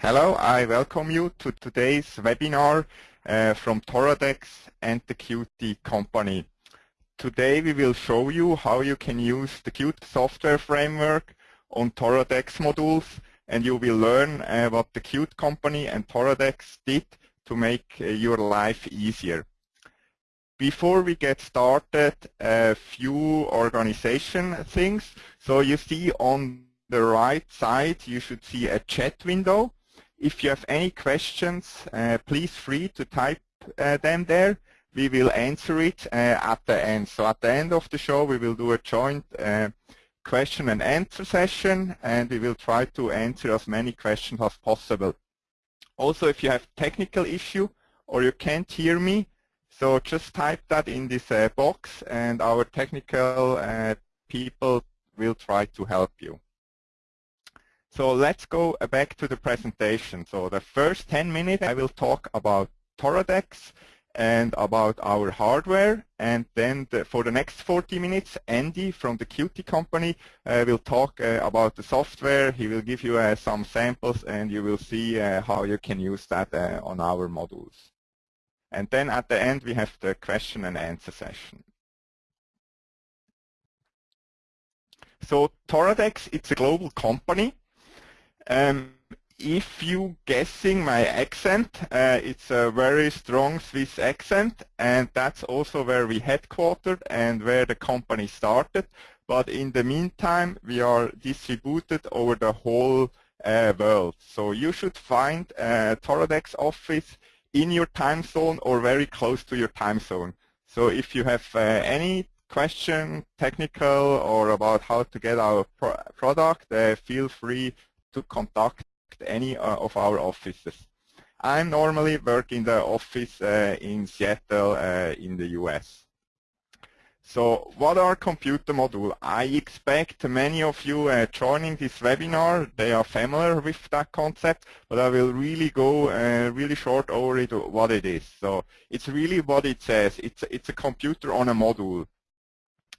Hello, I welcome you to today's webinar uh, from Toradex and the Qt company. Today we will show you how you can use the Qt software framework on Toradex modules and you will learn uh, what the Qt company and Toradex did to make uh, your life easier. Before we get started, a few organization things. So you see on the right side, you should see a chat window. If you have any questions, uh, please free to type uh, them there. We will answer it uh, at the end. So at the end of the show, we will do a joint uh, question and answer session, and we will try to answer as many questions as possible. Also, if you have technical issue or you can't hear me, so just type that in this uh, box, and our technical uh, people will try to help you. So let's go back to the presentation. So the first 10 minutes I will talk about Toradex and about our hardware and then the, for the next 40 minutes Andy from the Qt company uh, will talk uh, about the software. He will give you uh, some samples and you will see uh, how you can use that uh, on our modules. And then at the end we have the question and answer session. So Toradex, it's a global company. Um, if you guessing my accent, uh, it's a very strong Swiss accent, and that's also where we headquartered and where the company started. But in the meantime, we are distributed over the whole uh, world. So you should find a Toradex office in your time zone or very close to your time zone. So if you have uh, any question, technical or about how to get our pro product, uh, feel free to contact any uh, of our offices. I normally work in the office uh, in Seattle uh, in the US. So what are computer modules? I expect many of you uh, joining this webinar, they are familiar with that concept, but I will really go uh, really short over it, what it is. So it's really what it says. It's, it's a computer on a module.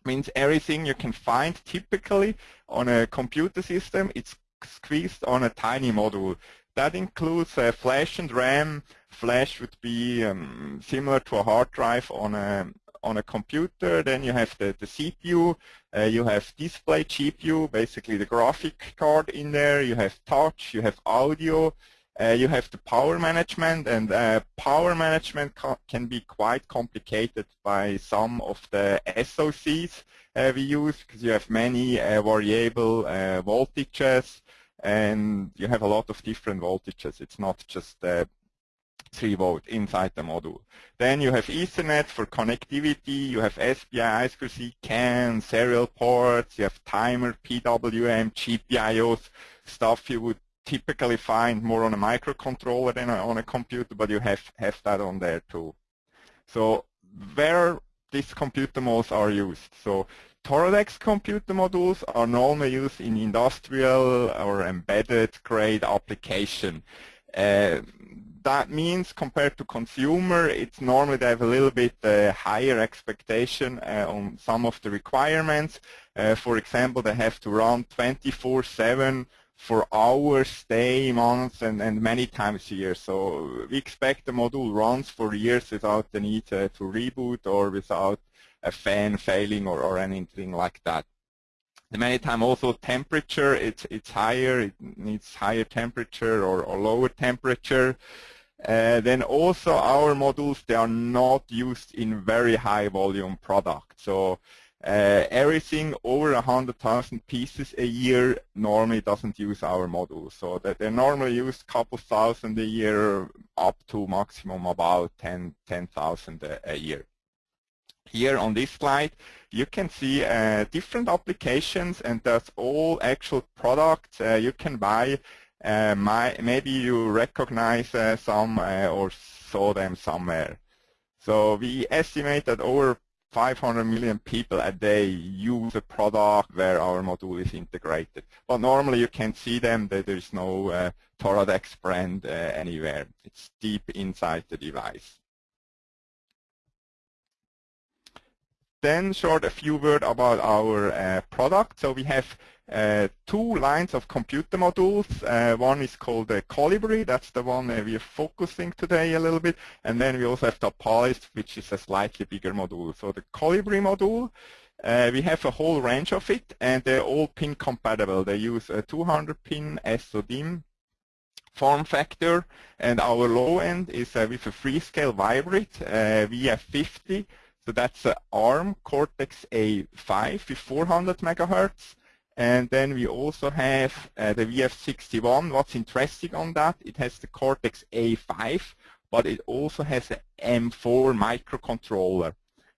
Means everything you can find typically on a computer system, it's squeezed on a tiny module. That includes uh, flash and RAM. Flash would be um, similar to a hard drive on a on a computer. Then you have the, the CPU. Uh, you have display GPU, basically the graphic card in there. You have touch. You have audio. Uh, you have the power management, and uh, power management can be quite complicated by some of the SOCs uh, we use because you have many uh, variable uh, voltages and you have a lot of different voltages. It's not just uh, 3 volt inside the module. Then you have Ethernet for connectivity, you have SPI, I2C, CAN, serial ports, you have timer, PWM, GPIOs, stuff you would typically find more on a microcontroller than on a computer, but you have, have that on there too. So where these computer modes are used. So Toradex computer modules are normally used in industrial or embedded grade application. Uh, that means compared to consumer, it's normally they have a little bit uh, higher expectation uh, on some of the requirements. Uh, for example, they have to run 24-7 for hours, day, months, and, and many times a year. So we expect the module runs for years without the need uh, to reboot or without a fan failing or, or anything like that. The many time also temperature, it's, it's higher, it needs higher temperature or, or lower temperature. Uh, then also our modules, they are not used in very high volume products. So uh, everything over 100,000 pieces a year normally doesn't use our modules. So that they normally use a couple thousand a year up to maximum about 10,000 10, a, a year here on this slide, you can see uh, different applications and that's all actual products uh, you can buy. Uh, my, maybe you recognize uh, some uh, or saw them somewhere. So we estimate that over 500 million people a day use a product where our module is integrated. But normally you can see them, that there is no uh, Toradex brand anywhere. It's deep inside the device. Then short a few words about our uh, product. So we have uh, two lines of computer modules. Uh, one is called the Colibri, that's the one we are focusing today a little bit, and then we also have the Apalis, which is a slightly bigger module. So the Colibri module, uh, we have a whole range of it, and they're all pin compatible. They use a 200 pin SODIMM form factor, and our low end is uh, with a Freescale Vybrid uh, VF50, so that's an ARM Cortex-A5 with 400 megahertz. And then we also have uh, the VF61. What's interesting on that, it has the Cortex-A5, but it also has an M4 microcontroller.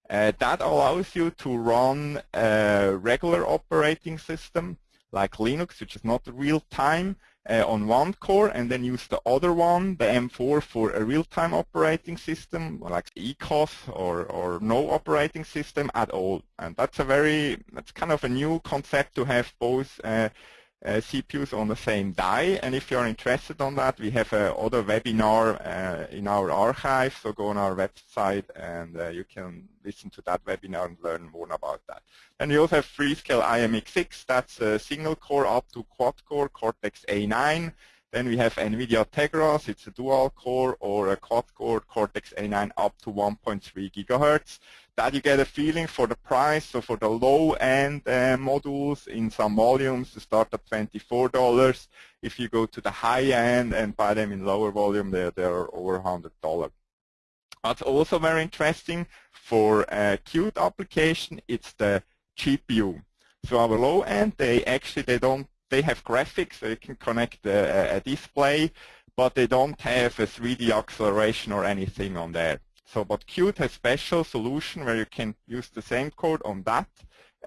Uh, that allows you to run a regular operating system like Linux, which is not real-time, uh, on one core and then use the other one, the M4, for a real-time operating system like ECOS or, or no operating system at all. And that's a very, that's kind of a new concept to have both uh, uh, CPUs on the same die. And if you're interested on that, we have a other webinar uh, in our archive. So go on our website and uh, you can listen to that webinar and learn more about that. And we also have Freescale IMX6. That's a single core up to quad core Cortex A9. Then we have NVIDIA Tegra, it's a dual core or a quad core Cortex A9 up to 1.3 gigahertz. That you get a feeling for the price. So for the low-end uh, modules in some volumes, to start at $24. If you go to the high-end and buy them in lower volume, they're, they're over $100. What's also very interesting for a Qt application, it's the GPU. So our low end, they actually they don't they have graphics, so you can connect a, a display, but they don't have a 3D acceleration or anything on there. So, but Qt has special solution where you can use the same code on that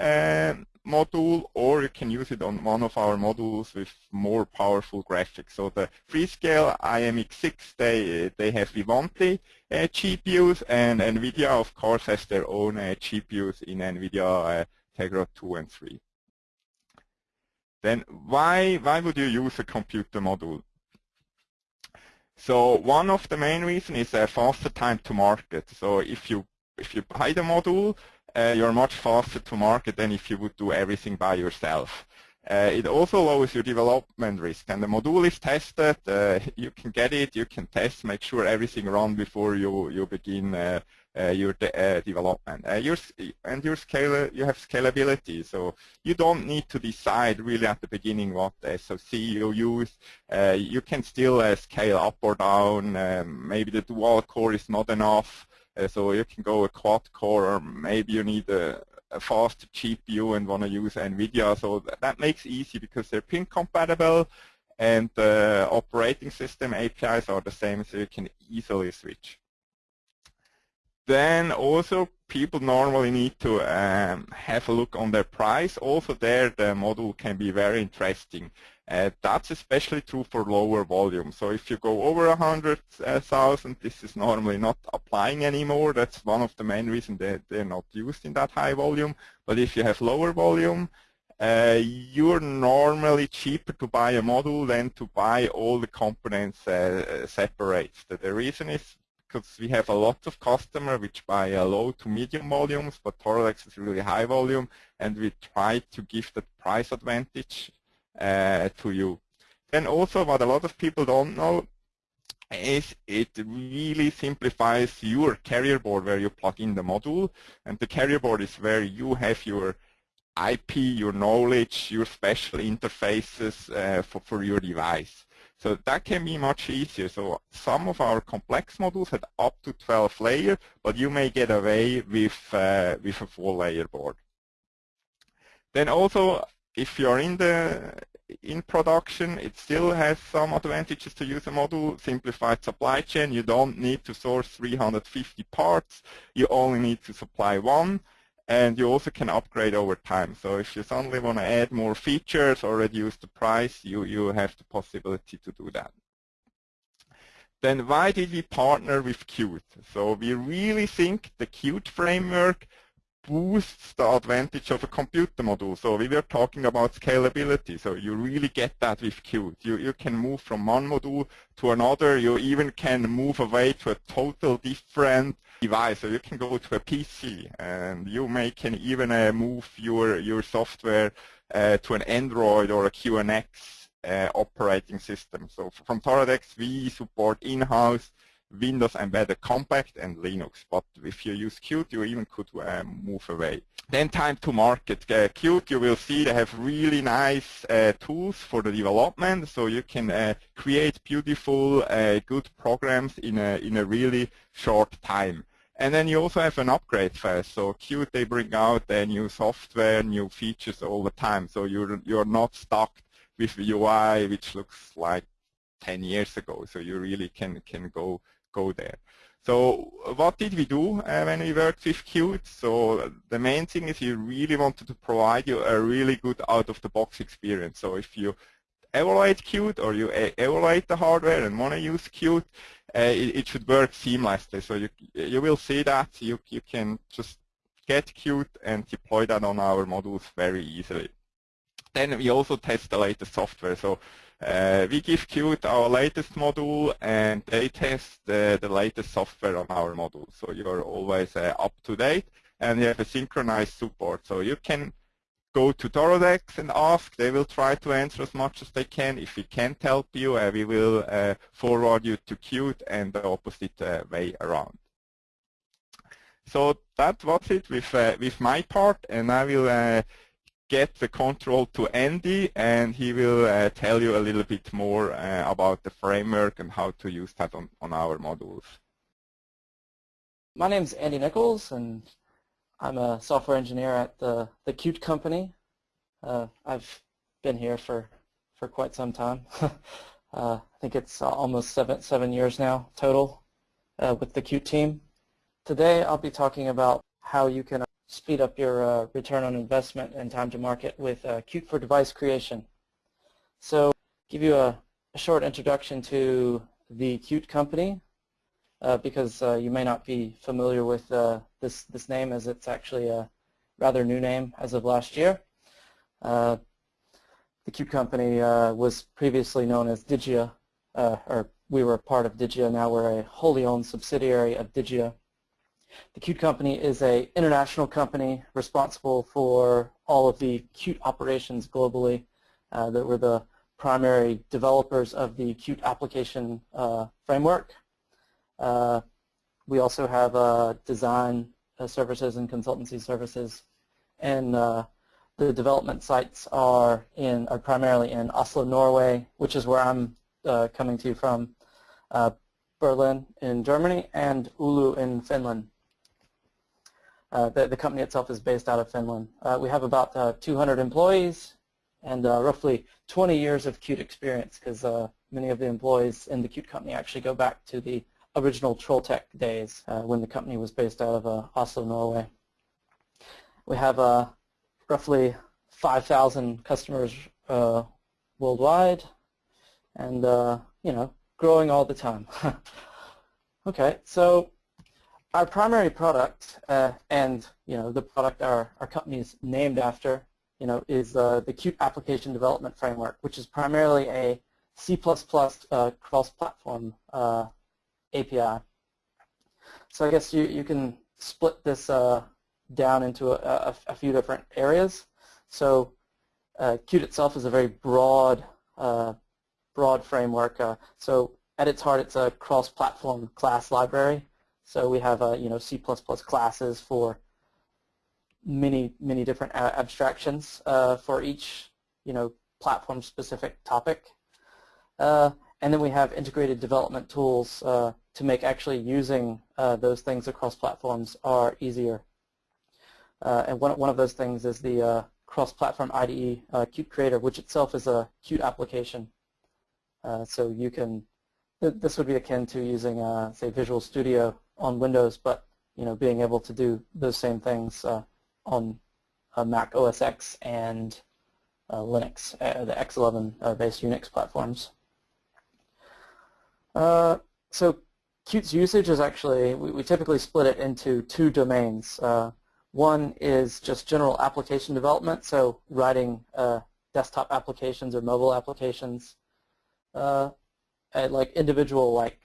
uh, module, or you can use it on one of our modules with more powerful graphics. So the Freescale IMX6, they they have Vivante uh, GPUs, and NVIDIA, of course, has their own uh, GPUs in NVIDIA uh, Tegra 2 and 3 then why, why would you use a computer module? So one of the main reasons is a faster time to market. So if you if you buy the module, uh, you're much faster to market than if you would do everything by yourself. Uh, it also lowers your development risk, and the module is tested. Uh, you can get it, you can test, make sure everything runs before you you begin uh, uh, your de uh, development. Uh, your, and your scale, you have scalability, so you don't need to decide really at the beginning what SoC you use. you can still scale up or down. Um, maybe the dual core is not enough, so you can go a quad core, or maybe you need a, a fast GPU and want to use NVIDIA. So that, that makes easy because they're pin compatible and the operating system APIs are the same, so you can easily switch. Then also people normally need to um, have a look on their price. Also there the model can be very interesting. Uh, that's especially true for lower volume. So if you go over 100,000, this is normally not applying anymore. That's one of the main reasons that they're not used in that high volume. But if you have lower volume, uh, you're normally cheaper to buy a module than to buy all the components uh, separate. The reason is because we have a lot of customers which buy uh, low to medium volumes, but Toradex is really high volume, and we try to give that price advantage uh, to you. Then also what a lot of people don't know is it really simplifies your carrier board where you plug in the module, and the carrier board is where you have your IP, your knowledge, your special interfaces uh, for, for your device. So that can be much easier. So some of our complex modules had up to 12 layers, but you may get away with, uh, with a four layer board. Then also, if you're in the in production, it still has some advantages to use a module, simplified supply chain. You don't need to source 350 parts. You only need to supply one and you also can upgrade over time. So if you suddenly want to add more features or reduce the price, you, you have the possibility to do that. Then why did we partner with Qt? So we really think the Qt framework boosts the advantage of a computer module. So we were talking about scalability. So you really get that with Qt. You, you can move from one module to another. You even can move away to a total different device. So you can go to a PC and you may can even uh, move your, your software uh, to an Android or a QNX uh, operating system. So from Toradex, we support in-house Windows Embedded Compact and Linux. But if you use Qt, you even could um, move away. Then time to market. Uh, Qt, you will see they have really nice uh, tools for the development, so you can uh, create beautiful, uh, good programs in a, in a really short time. And then you also have an upgrade phase. So Qt, they bring out uh, new software, new features all the time. So you're, you're not stuck with UI, which looks like 10 years ago. So you really can, can go go there. So what did we do uh, when we worked with Qt? So the main thing is you really wanted to provide you a really good out-of-the-box experience. So if you evaluate Qt or you evaluate the hardware and want to use Qt, uh, it, it, should work seamlessly. So you, you will see that you, you can just get Qt and deploy that on our modules very easily. Then we also test the latest software. So uh, we give Qt our latest module and they test the, the latest software on our module. So you're always uh, up to date and you have a synchronized support. So you can go to Toradex and ask. They will try to answer as much as they can. If we can't help you, uh, we will uh, forward you to Qt and the opposite uh, way around. So that was it with, uh, with my part and I will get the control to Andy and he will uh, tell you a little bit more uh, about the framework and how to use that on, on our modules. My name is Andy Nichols and I'm a software engineer at the, the Qt company. Uh, I've been here for, for quite some time. Uh, I think it's almost seven, seven years now total uh, with the Qt team. Today I'll be talking about how you can speed up your uh, return on investment and time to market with uh, Qt for device creation. So give you a, a short introduction to the Qt company uh, because uh, you may not be familiar with uh, this, this name as it's actually a rather new name as of last year. Uh, the Qt company was previously known as Digia, or we were part of Digia, now we're a wholly owned subsidiary of Digia. The Qt company is a international company responsible for all of the Qt operations globally. Uh, that were the primary developers of the Qt application uh, framework. Uh, we also have uh, design uh, services and consultancy services. And uh, the development sites are in are primarily in Oslo, Norway, which is where I'm coming to you from, Berlin in Germany, and Oulu in Finland. Uh, the, the, company itself is based out of Finland. Uh, we have about uh, 200 employees and uh, roughly 20 years of Qt experience because uh, many of the employees in the Qt company actually go back to the original Trolltech days when the company was based out of Oslo, Norway. We have roughly 5,000 customers worldwide and, you know, growing all the time. okay, so our primary product, uh, and you know the product our, our company is named after, you know, is uh, the Qt Application Development Framework, which is primarily a C++ uh, cross-platform uh, API. So I guess you, you can split this uh, down into a, a, a, few different areas. So uh, Qt itself is a very broad, broad framework. so at its heart, it's a cross-platform class library. So we have, uh, you know, C++ classes for many, many different abstractions uh, for each, you know, platform-specific topic. Uh, and then we have integrated development tools uh, to make actually using uh, those things across platforms are easier. Uh, and one, one of those things is the cross-platform IDE Qt Creator, which itself is a Qt application. so you can, th this would be akin to using, say, Visual Studio on Windows, but you know, being able to do those same things uh, on uh, Mac OS X and uh, Linux, uh, the X11-based Unix platforms. Uh, so Qt's usage is actually, we, we, typically split it into two domains. Uh, one is just general application development, so writing desktop applications or mobile applications, like individual like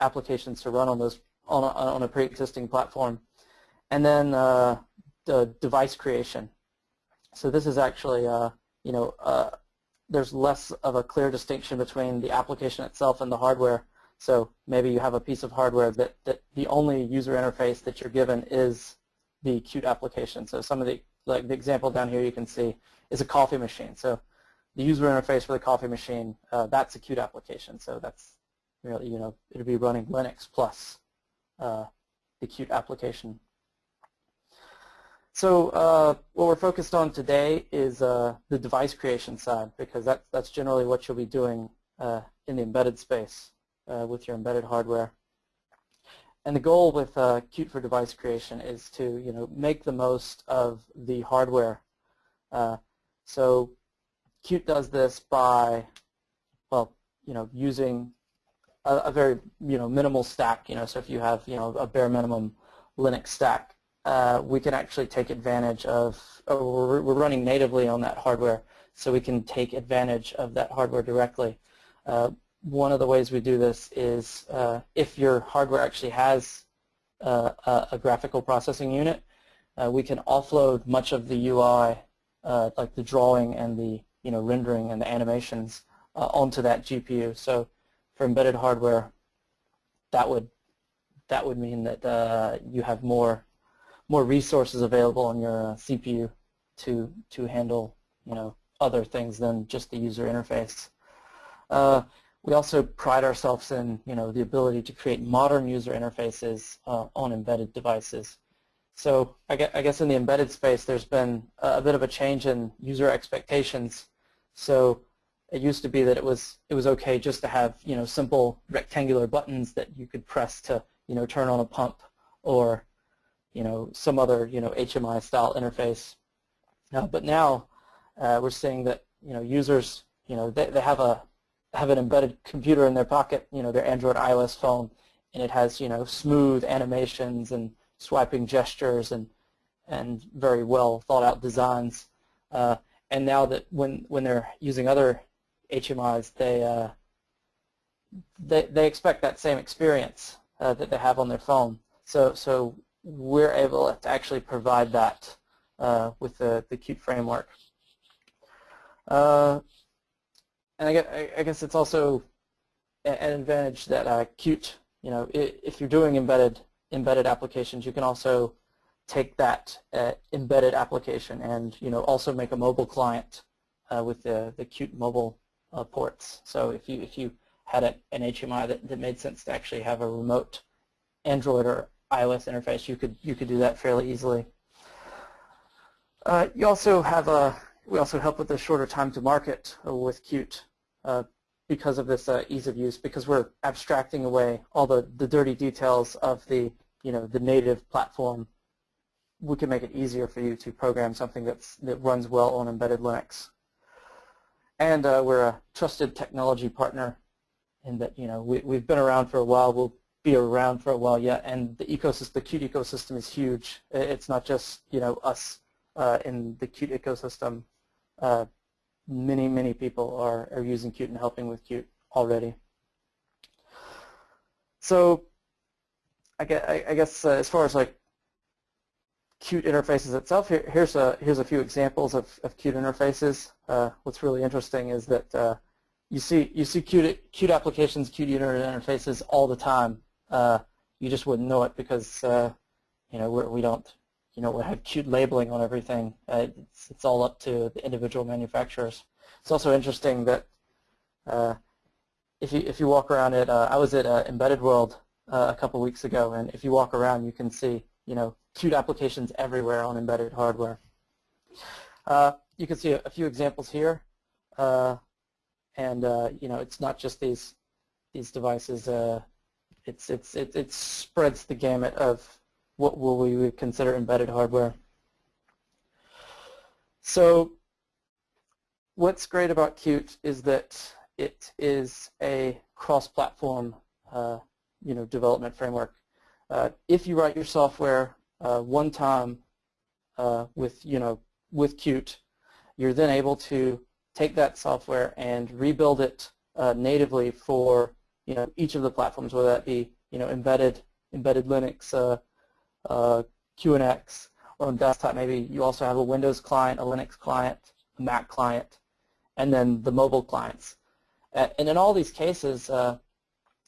applications to run on those on a, on a pre-existing platform. And then uh, the device creation. So this is actually uh, you know, uh, there's less of a clear distinction between the application itself and the hardware. So maybe you have a piece of hardware that, that the only user interface that you're given is the Qt application. So some of the, like the example down here you can see is a coffee machine. So the user interface for the coffee machine, uh, that's a Qt application. So that's really, you know, it'll be running Linux plus uh, the Qt application. So uh, what we're focused on today is uh, the device creation side because that's, that's generally what you'll be doing uh, in the embedded space uh, with your embedded hardware. And the goal with uh, Qt for device creation is to you know make the most of the hardware. So Qt does this by well you know using a, a, very you know minimal stack. You know so if you have you know a bare minimum Linux stack, uh, we can actually take advantage of. we're, we're running natively on that hardware, so we can take advantage of that hardware directly. Uh, one of the ways we do this is uh, if your hardware actually has uh, a, a, graphical processing unit, uh, we can offload much of the UI, uh, like the drawing and the you know rendering and the animations, onto that GPU. So for embedded hardware, that would that would mean that uh, you have more more resources available on your CPU to to handle you know other things than just the user interface. Uh, we also pride ourselves in you know, the ability to create modern user interfaces uh, on embedded devices. So I guess in the embedded space there's been a bit of a change in user expectations. So it used to be that it was it was okay just to have you know simple rectangular buttons that you could press to you know turn on a pump or you know some other you know HMI style interface. Uh, but now uh, we're seeing that you know users you know they, they have a have an embedded computer in their pocket, you know, their Android iOS phone, and it has, you know, smooth animations and swiping gestures and and very well thought out designs. Uh, and now that when when they're using other HMIs, they uh, they they expect that same experience uh, that they have on their phone. So so we're able to actually provide that uh, with the the Qt framework. Uh, and I guess, I guess it's also an advantage that uh, Qt, you know, if you're doing embedded embedded applications, you can also take that uh, embedded application and you know also make a mobile client uh, with the the Qt mobile uh, ports. So if you if you had a, an HMI that, that made sense to actually have a remote Android or iOS interface, you could you could do that fairly easily. Uh, you also have a we also help with the shorter time to market with Qt uh, because of this uh, ease of use, because we're abstracting away all the, the dirty details of the, you know, the native platform. We can make it easier for you to program something that's, that runs well on embedded Linux. And uh, we're a trusted technology partner in that, you know, we, we've been around for a while. We'll be around for a while yet. And the ecosystem, the Qt ecosystem is huge. It's not just, you know, us uh, in the Qt ecosystem uh, many, many people are, are using Qt and helping with Qt already. So I guess, I guess uh, as far as like Qt interfaces itself, here, here's a here's a few examples of, of Qt interfaces. Uh, what's really interesting is that uh, you see you see Qt Qt applications, Qt user interfaces all the time. Uh, you just wouldn't know it because uh, you know we're, we don't you know, we have Qt labeling on everything. Uh, it's, it's all up to the individual manufacturers. It's also interesting that uh, if you if you walk around it, I was at Embedded World a couple weeks ago, and if you walk around, you can see you know Qt applications everywhere on embedded hardware. Uh, you can see a, a, few examples here, and you know it's not just these these devices. it's it's it, it spreads the gamut of what will we would consider embedded hardware. So what's great about Qt is that it is a cross-platform uh, you know, development framework. Uh, if you write your software uh, one time uh, with, you know, with Qt, you're then able to take that software and rebuild it uh, natively for you know, each of the platforms, whether that be you know, embedded, embedded Linux, uh, uh, QNX, or on desktop maybe you also have a Windows client, a Linux client, a Mac client, and then the mobile clients. And in all these cases, uh,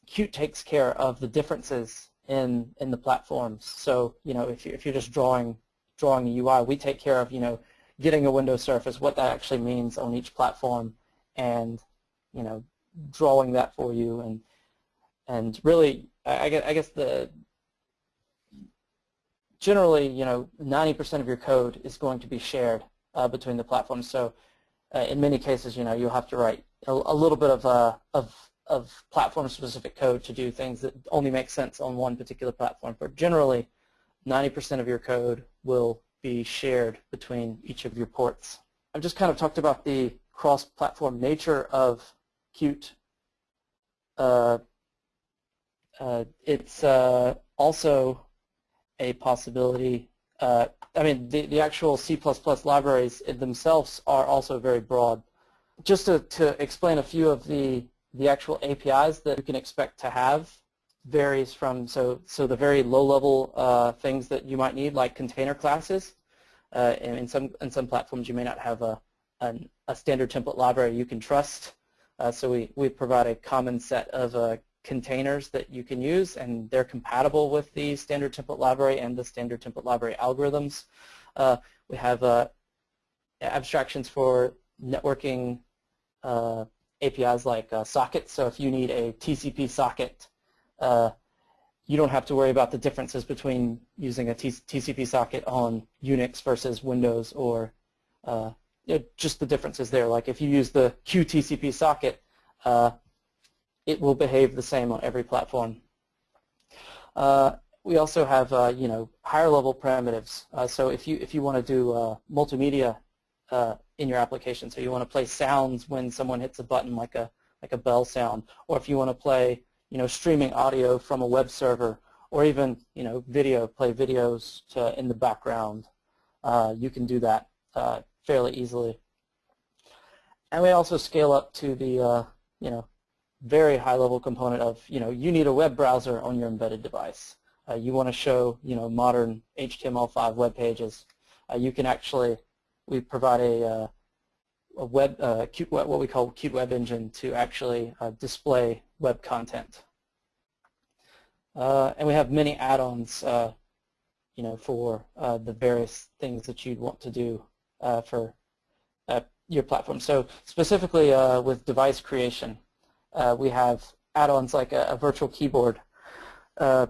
Qt takes care of the differences in in the platforms. So you know, if you if you're just drawing drawing a UI, we take care of you know getting a window Surface, what that actually means on each platform, and you know drawing that for you, and and really, I guess, I guess the generally, you know, 90% of your code is going to be shared uh, between the platforms. So uh, in many cases, you know, you'll have to write a, a little bit of, uh, of, of platform-specific code to do things that only make sense on one particular platform. But generally, 90% of your code will be shared between each of your ports. I've just kind of talked about the cross-platform nature of Qt. Uh, uh, it's uh, also a possibility. Uh, I mean, the, the actual C++ libraries themselves are also very broad. Just to, to explain a few of the, the actual APIs that you can expect to have varies from, so, so the very low-level uh, things that you might need, like container classes. Uh, and in some, in some platforms, you may not have a, an, a standard template library you can trust. Uh, so we, we provide a common set of uh, containers that you can use, and they're compatible with the standard template library and the standard template library algorithms. Uh, we have uh, abstractions for networking uh, APIs like uh, sockets. So if you need a TCP socket, uh, you don't have to worry about the differences between using a TCP socket on Unix versus Windows or uh, just the differences there. Like if you use the QTCP socket, it will behave the same on every platform. Uh, we also have, uh, you know, higher level primitives. Uh, so if you if you want to do uh, multimedia uh, in your application, so you want to play sounds when someone hits a button, like a like a bell sound, or if you want to play, you know, streaming audio from a web server, or even, you know, video, play videos to, in the background, uh, you can do that fairly easily. And we also scale up to the, you know, very high level component of, you know, you need a web browser on your embedded device. Uh, you want to show, you know, modern HTML5 web pages. Uh, you can actually, we provide a, uh, a web, uh, what we call Qt Web Engine to actually uh, display web content. And we have many add-ons, you know, for the various things that you'd want to do for your platform. So specifically with device creation, we have add-ons like a, a, virtual keyboard. Uh,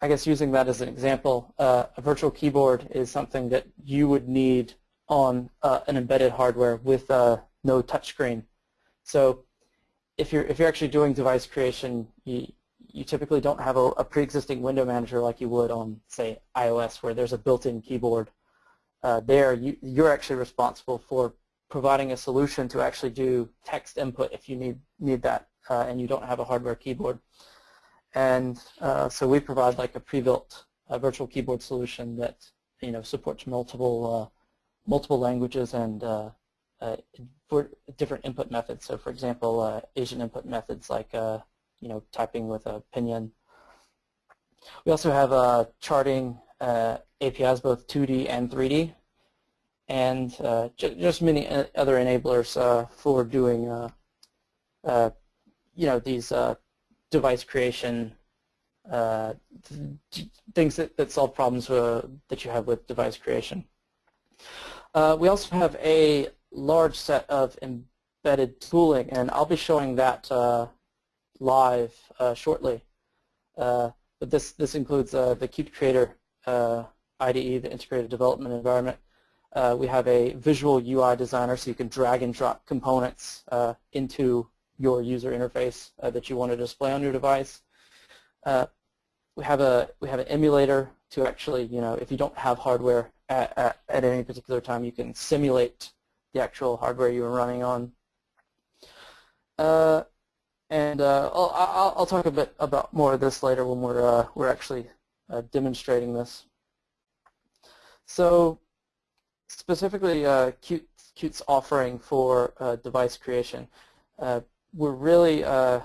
I guess using that as an example, uh, a virtual keyboard is something that you would need on uh, an embedded hardware with uh, no touchscreen. So if you're if you're actually doing device creation, you you typically don't have a, a pre-existing window manager like you would on say iOS, where there's a built-in keyboard. Uh, there, you, you're actually responsible for providing a solution to actually do text input if you need need that uh, and you don't have a hardware keyboard. And uh, so we provide like a pre-built uh, virtual keyboard solution that you know supports multiple uh, multiple languages and uh, uh, for different input methods. So for example, Asian input methods like you know typing with a pinyin. We also have charting APIs, both 2D and 3D and uh, just many uh, other enablers uh, for doing, uh, uh, you know, these uh, device creation things that, that solve problems that you have with device creation. We also have a large set of embedded tooling, and I'll be showing that live shortly. but this this includes the Qt Creator IDE, the Integrated Development Environment, uh, we have a visual UI designer so you can drag and drop components uh, into your user interface uh, that you want to display on your device. Uh, we have a we have an emulator to actually, you know, if you don't have hardware at, at, at any particular time, you can simulate the actual hardware you are running on. Uh, and uh, I'll, I'll, talk a bit about more of this later when we're we're actually demonstrating this. So specifically uh, Qt, Qt's offering for uh, device creation, uh, we're really, uh,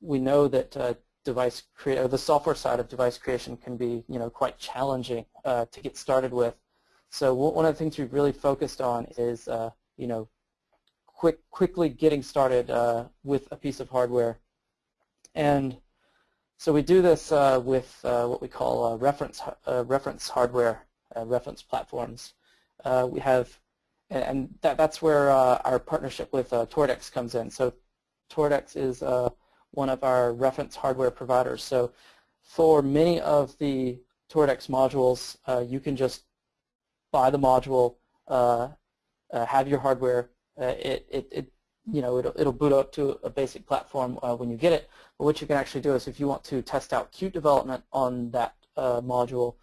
we know that uh, device create, the software side of device creation can be, you know, quite challenging uh, to get started with. So one of the things we've really focused on is you know, quick quickly getting started uh, with a piece of hardware. And so we do this uh, with uh, what we call uh, reference uh, reference hardware, uh, reference platforms. we have, and that, that's where our partnership with Toradex comes in. So Toradex is one of our reference hardware providers. So for many of the Toradex modules, you can just buy the module, have your hardware uh, it, it, it, you know, it'll, it'll boot up to a basic platform uh, when you get it. But what you can actually do is if you want to test out Qt development on that uh, module,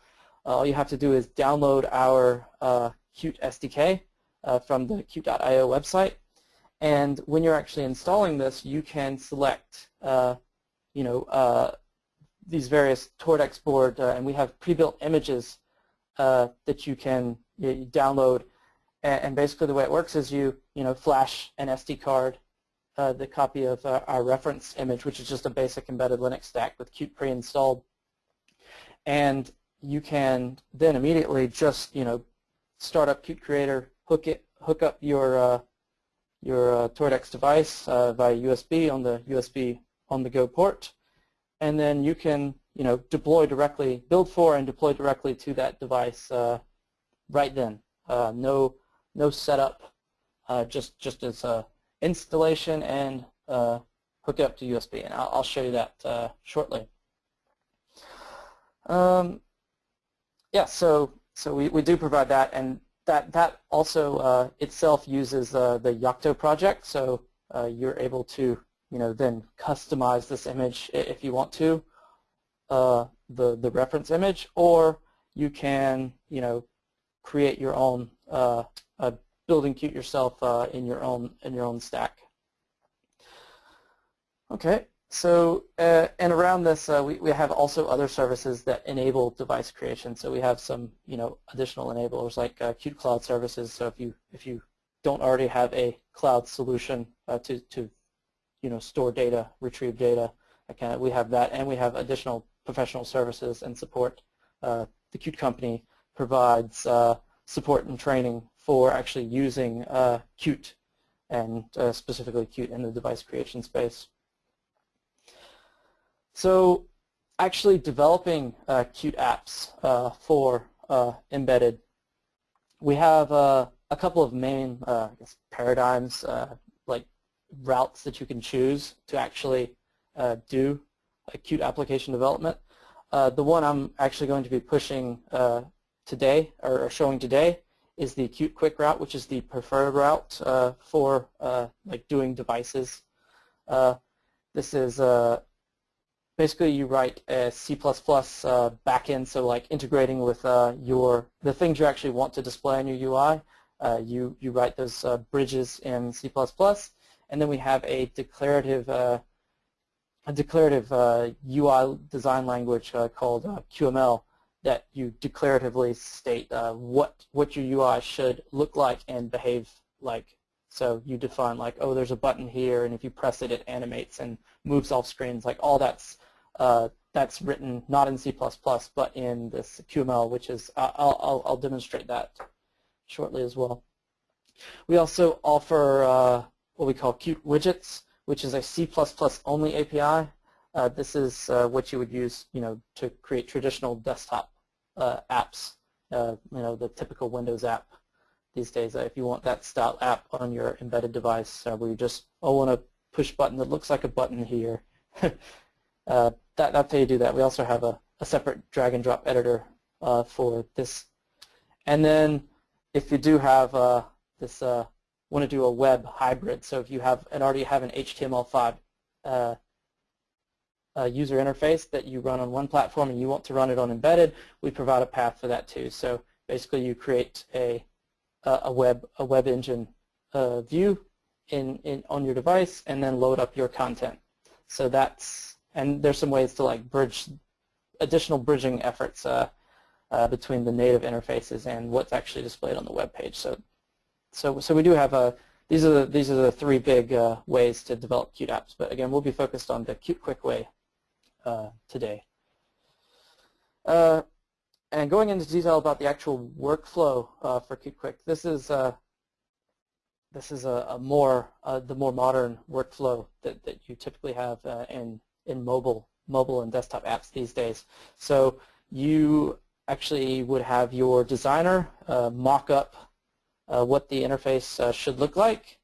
all you have to do is download our Qt SDK from the Qt.io website. And when you're actually installing this, you can select, uh, you know, uh, these various Toradex board, uh, and we have pre-built images that you can you download and basically the way it works is you, you know, flash an SD card, uh, the copy of uh, our reference image, which is just a basic embedded Linux stack with Qt pre-installed. And you can then immediately just, you know, start up Qt Creator, hook it, hook up your uh, your uh, Toradex device uh, via USB on the USB on the go port, and then you can, you know, deploy directly, build for and deploy directly to that device uh, right then. no no setup, uh, just just as installation and uh, hook it up to USB. And I'll, I'll show you that uh, shortly. Um, yeah, so so we, we do provide that, and that that also uh, itself uses uh, the Yocto project. So uh, you're able to you know then customize this image if you want to, the the reference image, or you can you know create your own uh, uh, building Qt yourself uh, in your own in your own stack. Okay, so uh, and around this uh, we, we have also other services that enable device creation. So we have some you know additional enablers like uh, Qt Cloud services. So if you if you don't already have a cloud solution to to you know store data, retrieve data, okay, we have that, and we have additional professional services and support. the Qt company provides support and training for actually using uh, Qt and uh, specifically Qt in the device creation space. So actually developing uh, Qt apps uh, for uh, embedded, we have uh, a couple of main guess, paradigms, like routes that you can choose to actually do a Qt application development. the one I'm actually going to be pushing today, or showing today, is the Qt Quick route, which is the preferred route uh, for uh, like doing devices. Uh, this is uh, basically you write a C++ uh, backend, so like integrating with uh, your the things you actually want to display on your UI. you you write those bridges in C++, and then we have a declarative a declarative UI design language called QML that you declaratively state uh, what what your UI should look like and behave like. So you define like, oh, there's a button here, and if you press it, it animates and moves off screens. Like all that's uh, that's written not in C++, but in this QML, which is uh, I'll, I'll, I'll demonstrate that shortly as well. We also offer uh, what we call Qt widgets, which is a C++ only API. Uh, this is uh, what you would use, you know, to create traditional desktop uh, apps. Uh, you know, the typical Windows app these days. Uh, if you want that style app on your embedded device, where you just oh want a push button that looks like a button here, that that's how you do that. We also have a, a separate drag and drop editor for this. And then if you do have this want to do a web hybrid. So if you have and already have an HTML5 uh, uh, user interface that you run on one platform and you want to run it on embedded, we provide a path for that too. So basically you create a, a web a web engine uh, view in, in on your device and then load up your content. So that's and there's some ways to like bridge additional bridging efforts uh, uh, between the native interfaces and what's actually displayed on the web page. So so so we do have a these are the, these are the three big uh, ways to develop Qt apps. But again, we'll be focused on the Qt Quick way uh, today. Uh, and going into detail about the actual workflow uh, for Qt Quick, this is uh, this is a, a more uh, the more modern workflow that, that you typically have in in mobile mobile and desktop apps these days. So you actually would have your designer mock up uh, what the interface uh, should look like,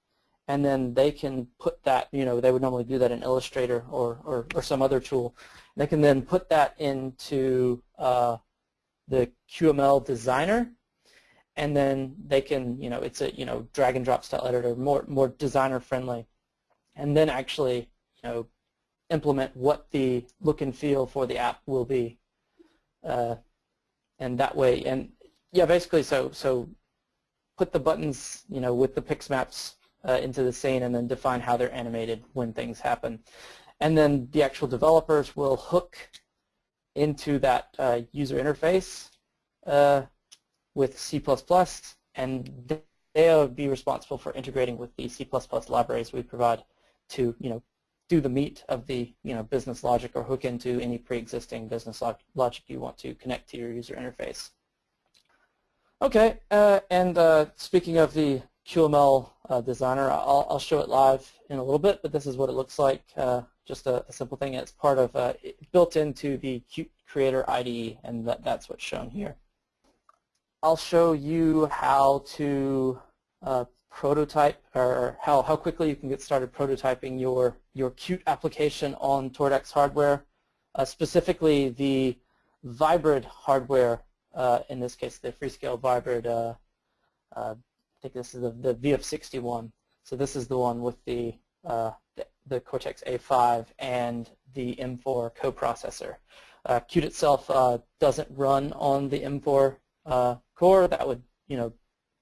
and then they can put that, you know, they would normally do that in Illustrator or, or, or some other tool. They can then put that into uh, the QML designer, and then they can, you know, it's a, you know, drag and drop style editor, more, more designer friendly, and then actually, you know, implement what the look and feel for the app will be. Uh, and that way, and yeah, basically, so so put the buttons, you know, with the pixmaps uh, into the scene, and then define how they're animated when things happen, and then the actual developers will hook into that uh, user interface uh, with C++, and they'll be responsible for integrating with the C++ libraries we provide to, you know, do the meat of the you know business logic or hook into any pre-existing business log logic you want to connect to your user interface. Okay, uh, and uh, speaking of the QML uh, designer, I'll, I'll, show it live in a little bit, but this is what it looks like. Uh, just a, a, simple thing. It's part of uh, built into the Qt Creator IDE, and that, that's what's shown here. I'll show you how to uh, prototype or how, how quickly you can get started prototyping your, your Qt application on Toradex hardware, specifically the Vybrid hardware, uh, in this case the Freescale Vybrid, uh, uh, I think this is the, the VF61. So this is the one with the, uh, the, the, Cortex A5 and the M4 coprocessor. Uh, Qt itself doesn't run on the M4 core. That would you know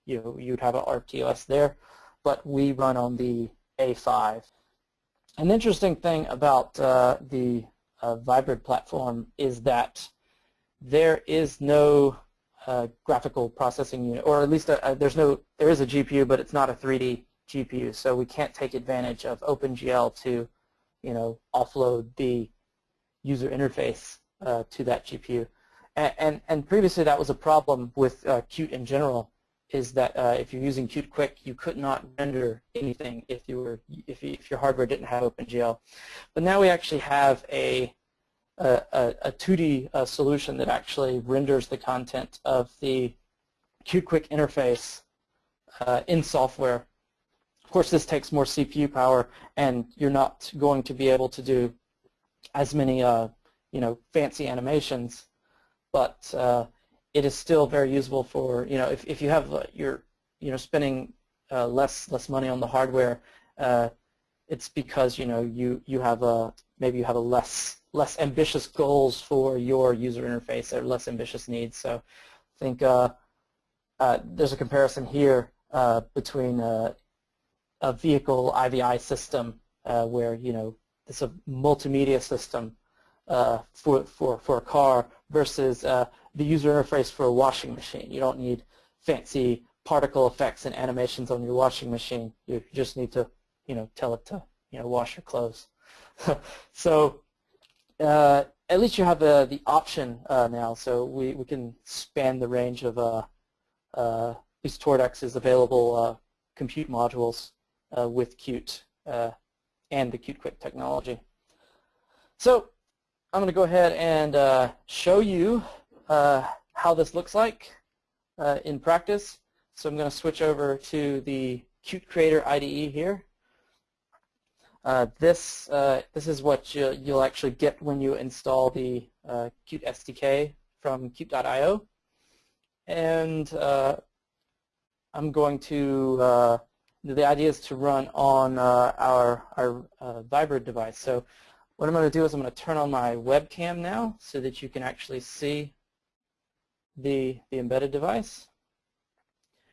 you you'd have an RTOS there, but we run on the A5. An interesting thing about uh, the uh, platform is that there is no uh, graphical processing unit, or at least a, uh, a, uh, there's no there is a GPU, but it's not a 3D GPU, so we can't take advantage of OpenGL to, you know, offload the user interface uh, to that GPU. And, and, and previously that was a problem with uh, Qt in general is that uh, if you're using Qt Quick, you could not render anything if you were if, you, if your hardware didn't have OpenGL. But now we actually have a a, a 2D uh, solution that actually renders the content of the QQuick interface uh, in software. Of course, this takes more CPU power, and you're not going to be able to do as many uh, you know fancy animations, but uh, it is still very usable for, you know, if, if you have, uh, you're, you know, spending uh, less less money on the hardware, uh, it's because, you know, you, you have a, maybe you have a less less ambitious goals for your user interface or less ambitious needs. So I think uh, uh, there's a comparison here uh, between a, a vehicle IVI system where, you know, it's a multimedia system for, for, for a car versus the user interface for a washing machine. You don't need fancy particle effects and animations on your washing machine. You just need to, you know, tell it to, you know, wash your clothes. so uh, at least you have the, the option uh, now. So we, we can span the range of uh, uh, these Toradex's available uh, compute modules with Qt and the Qt Quick technology. So I'm going to go ahead and show you how this looks like in practice. So I'm going to switch over to the Qt Creator IDE here. Uh, this uh, this is what you, will actually get when you install the uh, Qt SDK from Qt.io. And uh, I'm going to, the idea is to run on our, our Vybrid device. So what I'm going to do is I'm going to turn on my webcam now so that you can actually see the, the embedded device.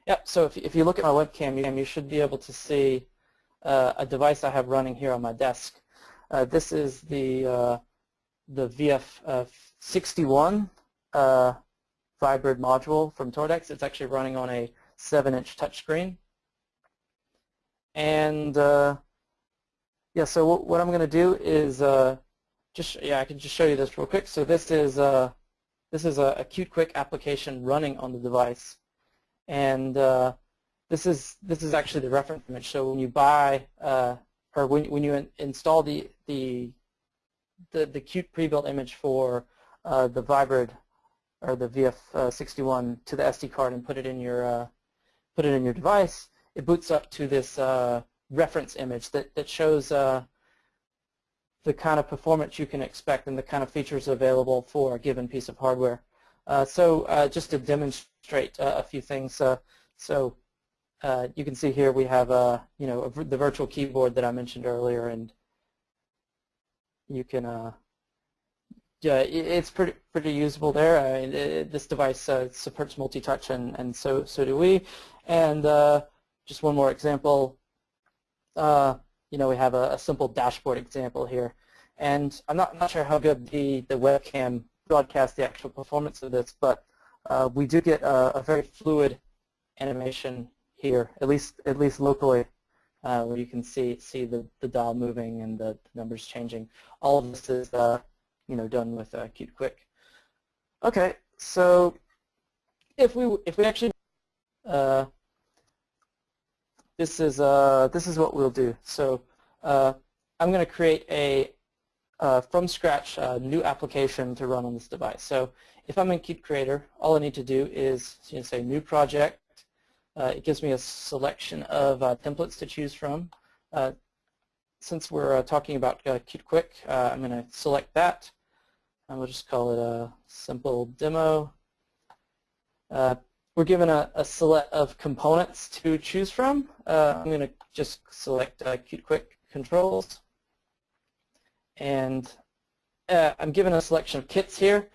Yep, so if, if you look at my webcam, you, you should be able to see uh, a device I have running here on my desk. Uh, this is the, uh, the VF61 uh, Vybrid module from Toradex. It's actually running on a 7-inch touchscreen. And uh, yeah, so what, I'm going to do is uh, just, yeah, I can just show you this real quick. So this is this is a, a Qt Quick application running on the device. And uh, this is this is actually the reference image. So when you buy uh, or when when you in, install the the the the Qt pre-built image for uh, the Vybrid or the VF61 to the SD card and put it in your uh, put it in your device, it boots up to this uh, reference image that that shows uh, the kind of performance you can expect and the kind of features available for a given piece of hardware. Uh, so uh, just to demonstrate a few things, so uh, you can see here we have uh, you know the virtual keyboard that I mentioned earlier, and you can uh, yeah, it's pretty pretty usable there. I mean, it, this device uh, supports multi-touch, and and so so do we. And uh, just one more example. Uh, you know, we have a, a, simple dashboard example here, and I'm not not sure how good the the webcam broadcasts the actual performance of this, but we do get a, a very fluid animation here, at least at least locally, uh, where you can see see the, the dial moving and the, numbers changing. All of this is uh, you know done with uh, Qt Quick. Okay, so if we if we actually uh, this is uh, this is what we'll do. So uh, I'm going to create a uh, from scratch uh, new application to run on this device. So if I'm in Qt Creator, all I need to do is you know, say new project, uh, it gives me a selection of uh, templates to choose from. Uh, since we're uh, talking about uh, Qt Quick, uh, I'm going to select that. And we'll just call it a simple demo. we're given a, a, select of components to choose from. I'm going to just select Qt Quick controls. And I'm given a selection of kits here.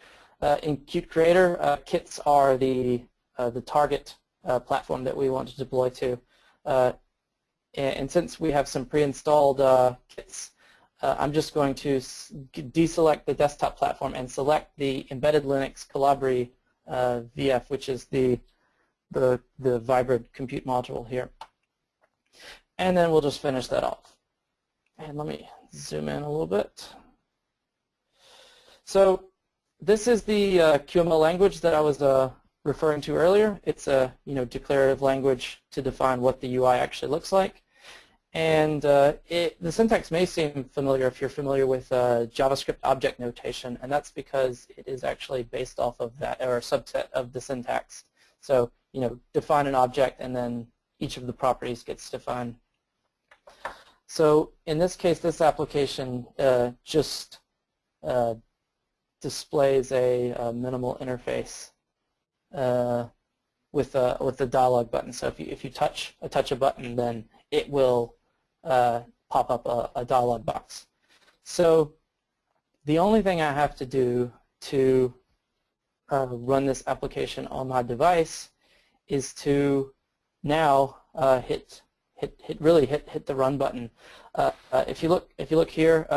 in Qt Creator, kits are the, the target uh, platform that we want to deploy to. Uh, and, since we have some pre-installed uh, kits, uh, I'm just going to deselect the desktop platform and select the embedded Linux Colibri uh, VF, which is the, the, the Vybrid compute module here. And then we'll just finish that off. And let me zoom in a little bit. So this is the uh, QML language that I was referring to earlier. It's a you know declarative language to define what the UI actually looks like. And uh, it, the syntax may seem familiar if you're familiar with uh, JavaScript object notation, and that's because it is actually based off of that, or a subset of the syntax. So, you know, define an object, and then each of the properties gets defined. So in this case, this application uh, just uh, displays a, a minimal interface uh, with a with the dialog button. So if you if you touch a touch a button, then it will uh, pop up a, a dialog box. So the only thing I have to do to uh, run this application on my device is to now uh, hit hit hit really hit hit the run button. Uh, uh, if you look if you look here,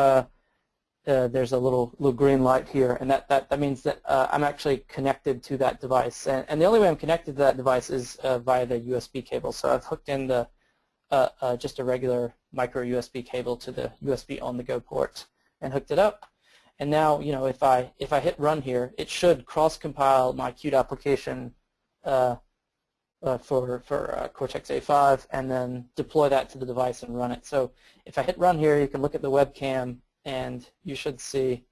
uh, there's a little little green light here, and that, that, that means that uh, I'm actually connected to that device. And, and the only way I'm connected to that device is uh, via the USB cable. So I've hooked in the uh, uh, just a regular micro USB cable to the USB on-the-go port and hooked it up. And now, you know, if I if I hit run here, it should cross-compile my Qt application for for Cortex-A5 and then deploy that to the device and run it. So if I hit run here, you can look at the webcam and you should see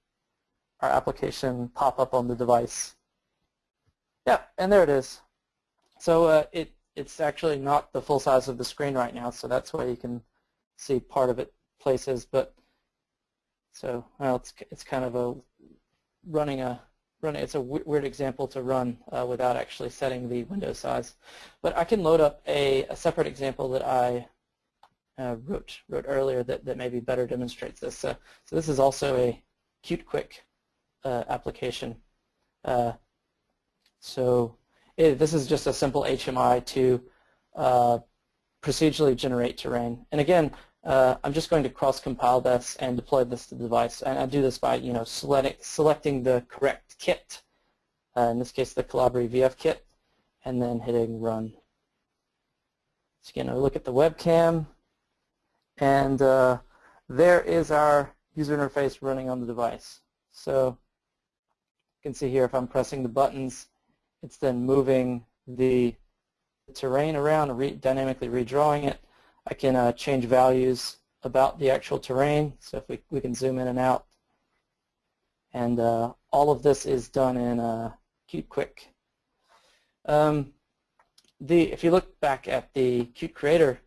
our application pop up on the device. Yeah, and there it is. So uh, it it's actually not the full size of the screen right now, so that's why you can see part of it places. But so well, it's it's kind of a running a running. It's a weird example to run uh, without actually setting the window size. But I can load up a, a separate example that I uh, wrote, wrote earlier that, that maybe better demonstrates this. so this is also a Qt Quick uh, application. Uh, so it, this is just a simple HMI to uh, procedurally generate terrain. And again, uh, I'm just going to cross-compile this and deploy this to the device. And I do this by you know select, selecting the correct kit, uh, in this case the Colibri VF kit, and then hitting run. So again, I look at the webcam, and uh, there is our user interface running on the device. So you can see here if I'm pressing the buttons, it's then moving the terrain around, re dynamically redrawing it. I can uh, change values about the actual terrain. So if we, we can zoom in and out. And uh, all of this is done in uh, Qt Quick. Um, the, if you look back at the Qt Creator,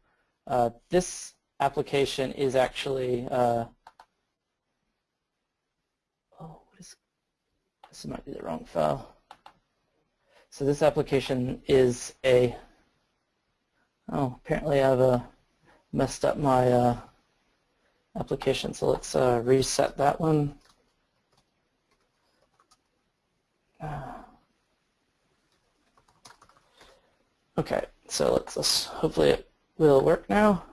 uh, this application is actually uh, oh, what is this might be the wrong file. So this application is a oh apparently I've uh, messed up my uh, application. So let's uh, reset that one. Uh, okay, so let's, let's hopefully it will work now.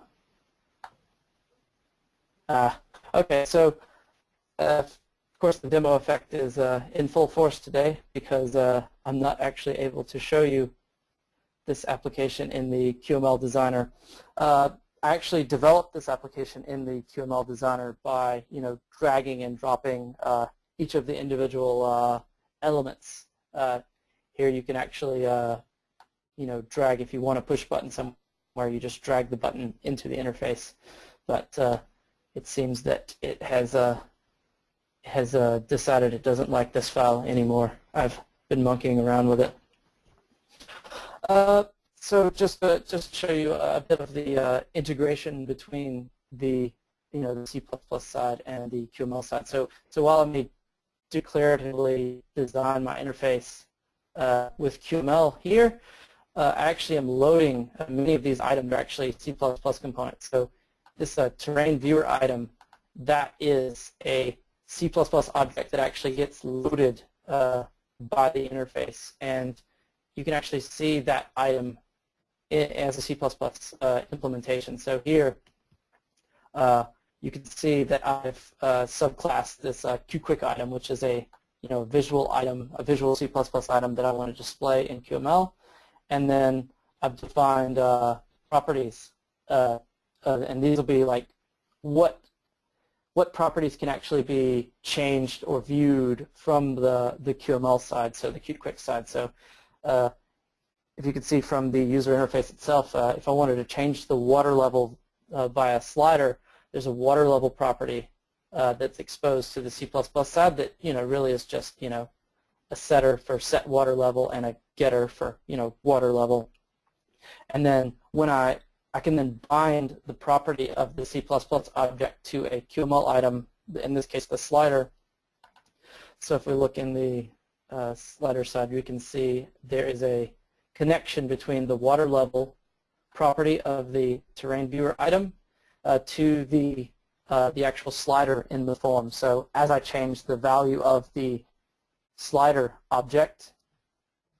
Uh, okay, so uh, of course the demo effect is uh, in full force today because uh, I'm not actually able to show you this application in the QML designer. Uh, I actually developed this application in the QML designer by, you know, dragging and dropping uh, each of the individual elements. Here you can actually, you know, drag if you want to push button somewhere, you just drag the button into the interface. But it seems that it has uh, has decided it doesn't like this file anymore. I've been monkeying around with it. So just to, just show you a bit of the uh, integration between the you know the C++ side and the QML side. So so while I may declaratively design my interface uh, with QML here, uh, I actually am loading uh, many of these items are actually C++ components. So this uh, terrain viewer item that is a C++ object that actually gets loaded uh, by the interface, and you can actually see that item as a C++ uh, implementation. So here uh, you can see that I've uh, subclassed this uh, QQuick item, which is a you know visual item, a visual C++ item that I want to display in QML, and then I've defined uh, properties, uh, and these will be like what what properties can actually be changed or viewed from the the QML side, so the QQuick side. So if you can see from the user interface itself, uh, if I wanted to change the water level uh, by a slider, there's a water level property uh, that's exposed to the C++ side that you know really is just you know a setter for set water level and a getter for you know water level. And then when I I can then bind the property of the C++ object to a QML item, in this case the slider. So if we look in the uh, slider side, we can see there is a connection between the water level property of the terrain viewer item uh, to the uh, the actual slider in the form. So as I change the value of the slider object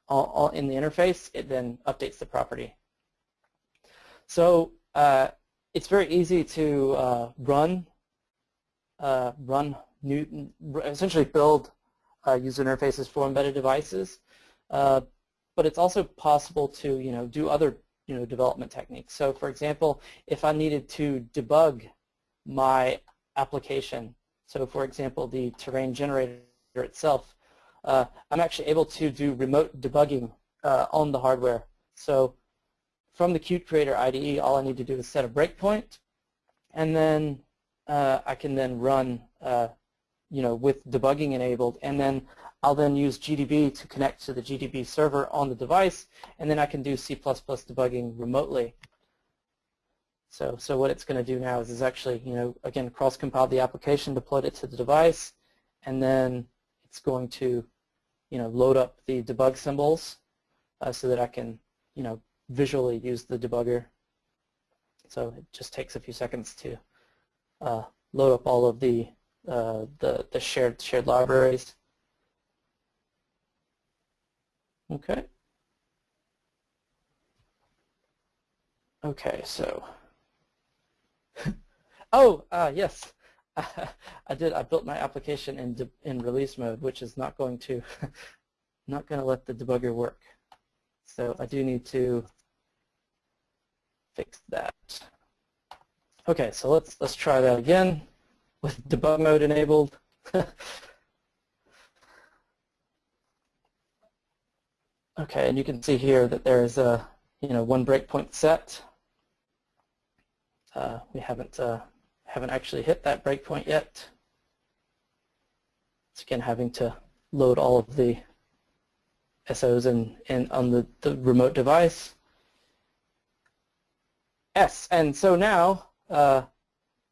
all, all in the interface, it then updates the property. So uh, it's very easy to uh, run uh, run new essentially build uh, user interfaces for embedded devices but it's also possible to you know do other you know development techniques. So for example, if I needed to debug my application, so for example the terrain generator itself, uh, I'm actually able to do remote debugging uh, on the hardware. So from the Qt Creator IDE, all I need to do is set a breakpoint, and then uh, I can then run, uh, you know, with debugging enabled, and then I'll then use GDB to connect to the GDB server on the device, and then I can do C++ debugging remotely. So, so what it's going to do now is, is actually, you know, again, cross-compile the application, deploy it to the device, and then it's going to, you know, load up the debug symbols uh, so that I can, you know, visually use the debugger. So it just takes a few seconds to uh, load up all of the, uh, the, the shared, shared libraries. Okay. Okay, so. oh, uh, yes. I did. I built my application in in release mode, which is not going to not going to let the debugger work. So I do need to fix that. Okay, so let's let's try that again with debug mode enabled. Okay, and you can see here that there's a you know, one breakpoint set. Uh, we haven't uh, haven't actually hit that breakpoint yet. It's again having to load all of the SOs in, in on the, the remote device. Yes, and so now uh,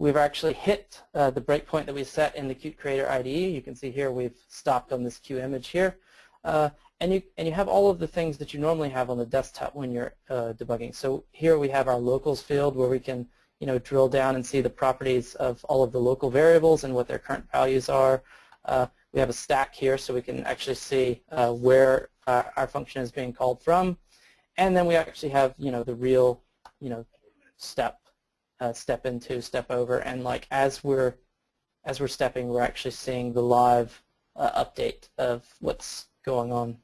we've actually hit uh, the breakpoint that we set in the Qt Creator IDE. You can see here we've stopped on this Q image here. Uh, and you and you have all of the things that you normally have on the desktop when you're uh, debugging. So here we have our locals field where we can you know drill down and see the properties of all of the local variables and what their current values are. Uh, we have a stack here so we can actually see uh, where our function is being called from. And then we actually have you know the real you know step uh, step into step over and like as we're as we're stepping we're actually seeing the live uh, update of what's going on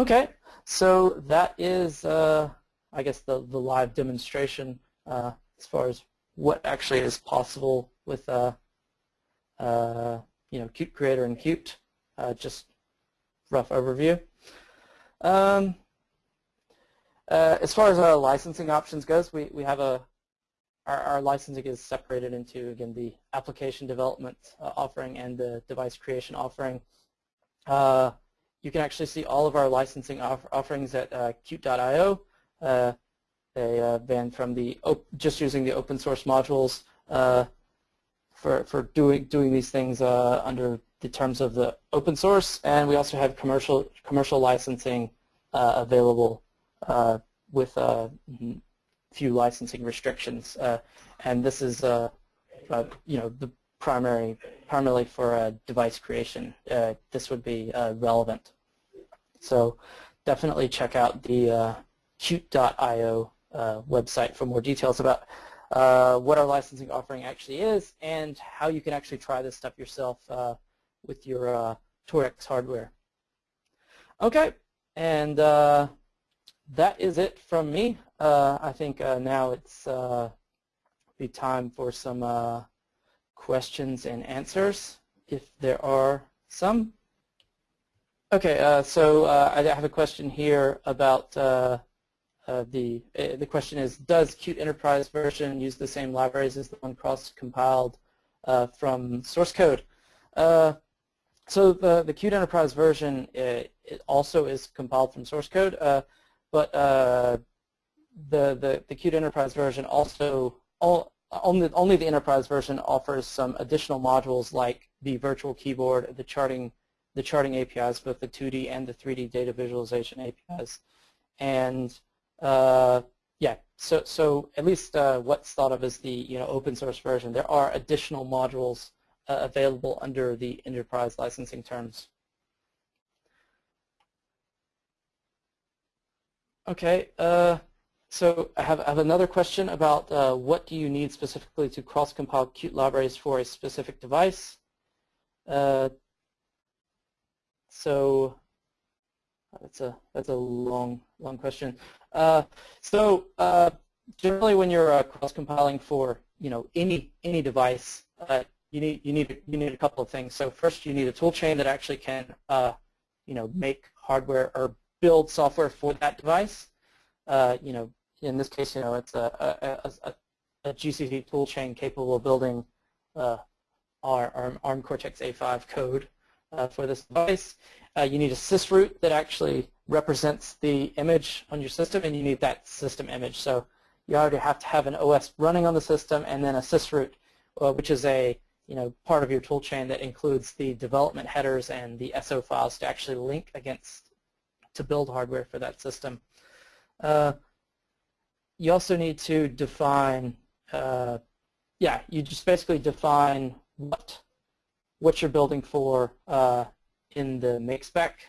Okay, so that is, uh, I guess, the, the live demonstration uh, as far as what actually is possible with, uh, uh you know, Qt Creator and Qt. Uh, just rough overview. Um, uh, as far as our licensing options goes, we, we have a our, our licensing is separated into again the application development offering and the device creation offering. Uh, you can actually see all of our licensing off offerings at uh, Qt.io. Uh, they uh, van from the just using the open source modules uh, for for doing doing these things uh, under the terms of the open source, and we also have commercial commercial licensing uh, available uh, with a few licensing restrictions. and this is you know the primary, primarily for uh, device creation, uh, this would be uh, relevant. So definitely check out the uh, Qt.io uh, website for more details about uh, what our licensing offering actually is and how you can actually try this stuff yourself with your uh, hardware. Okay, and that is it from me. I think now it's be time for some questions and answers, if there are some. Okay, uh, so uh, I have a question here about uh, uh the uh, the question is does Qt Enterprise version use the same libraries as the one cross-compiled uh, from source code? so the the Qt Enterprise version it, it, also is compiled from source code, but the the the Qt Enterprise version also all only, only the enterprise version offers some additional modules like the virtual keyboard, the charting, the charting APIs, both the 2D and the 3D data visualization APIs. And uh, yeah, so so at least uh, what's thought of as the you know open source version. There are additional modules uh, available under the enterprise licensing terms. Okay. Uh, so I have, I have another question about uh, what do you need specifically to cross-compile Qt libraries for a specific device. Uh, so that's a that's a long long question. Uh, so uh, generally, when you're uh, cross-compiling for you know any any device, you need you need you need a couple of things. So first, you need a toolchain that actually can you know make hardware or build software for that device. you know, in this case, you know, it's a, a, a, a GCC toolchain capable of building uh, our, our ARM Cortex-A5 code uh, for this device. Uh, you need a sysroot that actually represents the image on your system, and you need that system image. So you already have to have an OS running on the system, and then a sysroot, uh, which is a you know part of your toolchain that includes the development headers and the SO files to actually link against to build hardware for that system. Uh, you also need to define, uh, yeah, you just basically define what what you're building for uh, in the make spec.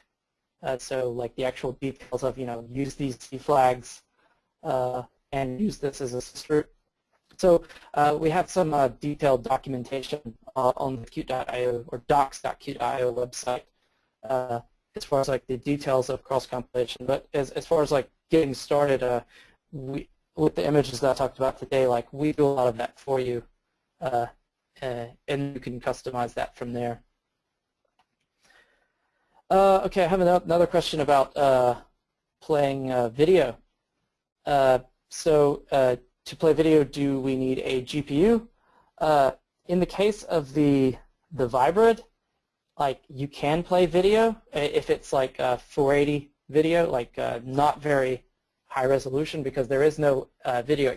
Uh, so like the actual details of, you know, use these C flags uh, and use this as a sysroot. So uh, we have some detailed documentation on the Qt.io or docs.qt.io website as far as like the details of cross compilation. But as, as far as like getting started, we with the images that I talked about today, like we do a lot of that for you, uh, uh, and you can customize that from there. Uh, okay, I have another question about uh, playing uh, video. Uh, so uh, to play video, do we need a GPU? Uh, in the case of the the Vybrid, like you can play video if it's like 480 video, like not very high resolution because there is no video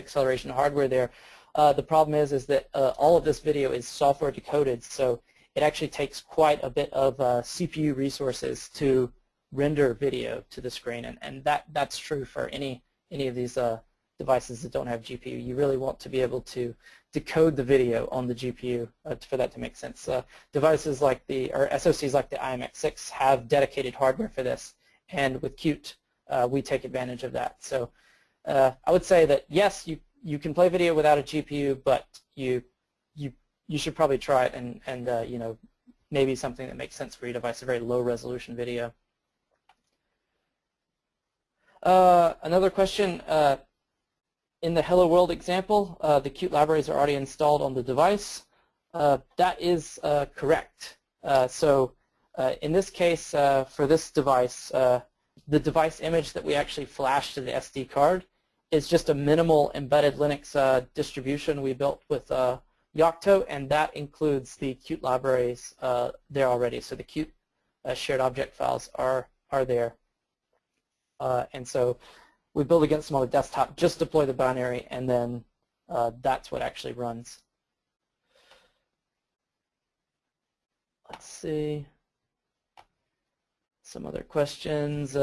acceleration hardware there. Uh, the problem is is that uh, all of this video is software decoded, so it actually takes quite a bit of uh, CPU resources to render video to the screen, and, and that that's true for any any of these uh, devices that don't have GPU. You really want to be able to decode the video on the GPU uh, for that to make sense. Uh, devices like the or SoCs like the IMX6 have dedicated hardware for this, and with Qt we take advantage of that. So I would say that yes, you you can play video without a GPU, but you you you should probably try it and and uh, you know maybe something that makes sense for your device, a very low resolution video. Uh, another question, uh, in the Hello World example, uh, the Qt libraries are already installed on the device. Uh, that is uh, correct. so in this case, for this device, the device image that we actually flash to the SD card is just a minimal embedded Linux uh, distribution we built with uh, Yocto, and that includes the Qt libraries uh, there already. So the Qt uh, shared object files are are there, uh, and so we build against them on the desktop. Just deploy the binary, and then uh, that's what actually runs. Let's see some other questions.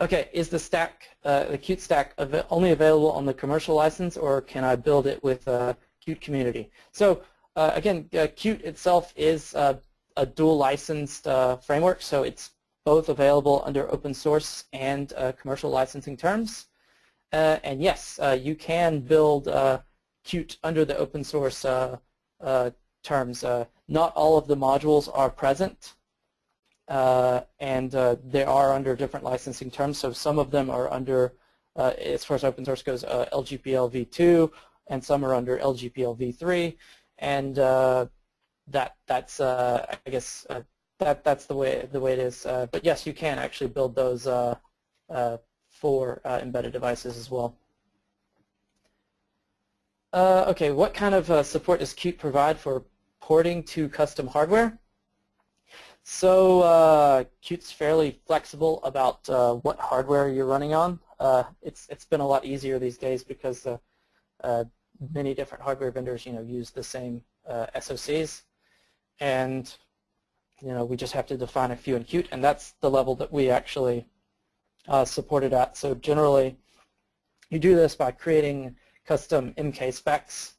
Okay, is the stack, uh, the Qt stack, av only available on the commercial license, or can I build it with uh, Qt Community? So uh, again, uh, Qt itself is uh, a dual licensed uh, framework, so it's both available under open source and commercial licensing terms. and yes, you can build Qt under the open source terms. not all of the modules are present uh, and uh, they are under different licensing terms. So some of them are under, uh, as far as open source goes, uh, LGPL v2, and some are under LGPL v3, and uh, that that's uh, I guess that that's the way the way it is. but yes, you can actually build those for embedded devices as well. okay, what kind of support does Qt provide for porting to custom hardware? So uh, Qt's fairly flexible about uh, what hardware you're running on. Uh, it's it's been a lot easier these days because uh, uh, many different hardware vendors, you know, use the same uh, SoCs, and you know we just have to define a few in Qt, and that's the level that we actually support it at. So generally, you do this by creating custom MK specs,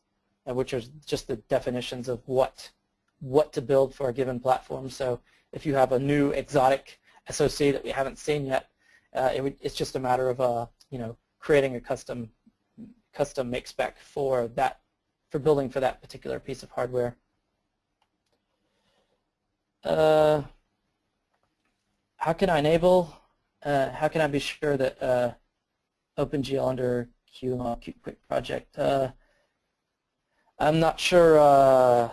which are just the definitions of what what to build for a given platform. So if you have a new exotic SOC that we haven't seen yet, uh, it would, it's just a matter of uh, you know creating a custom custom make spec for that for building for that particular piece of hardware. Uh, how can I enable? Uh, how can I be sure that uh, OpenGL under QML Qt Quick project? Uh, I'm not sure uh,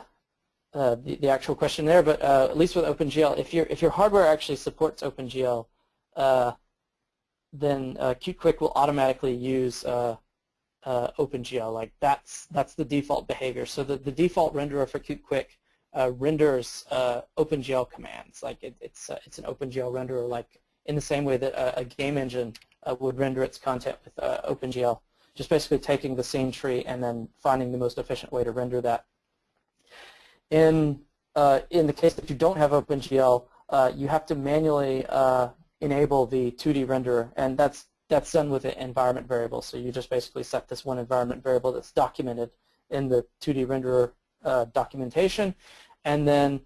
the, the actual question there, but uh, at least with OpenGL, if your if your hardware actually supports OpenGL, uh, then uh, QtQuick will automatically use uh, uh, OpenGL. Like that's that's the default behavior. So the, the default renderer for QtQuick renders OpenGL commands. Like it, it's it's an OpenGL renderer, like in the same way that a, a game engine would render its content with OpenGL. Just basically taking the scene tree and then finding the most efficient way to render that in, uh, in the case that you don't have OpenGL, uh, you have to manually uh, enable the 2D renderer, and that's that's done with an environment variable. So you just basically set this one environment variable that's documented in the 2D renderer uh, documentation, and then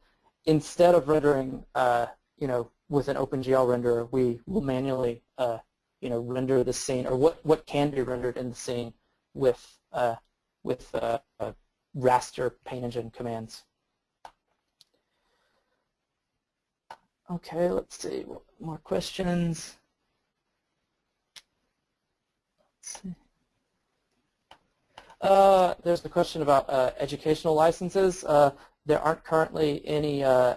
instead of rendering, uh, you know, with an OpenGL renderer, we will manually, uh, you know, render the scene or what what can be rendered in the scene with with raster paint engine commands. Okay, let's see. More questions? Let's see. Uh, there's the question about uh, educational licenses. Uh, there aren't currently any uh,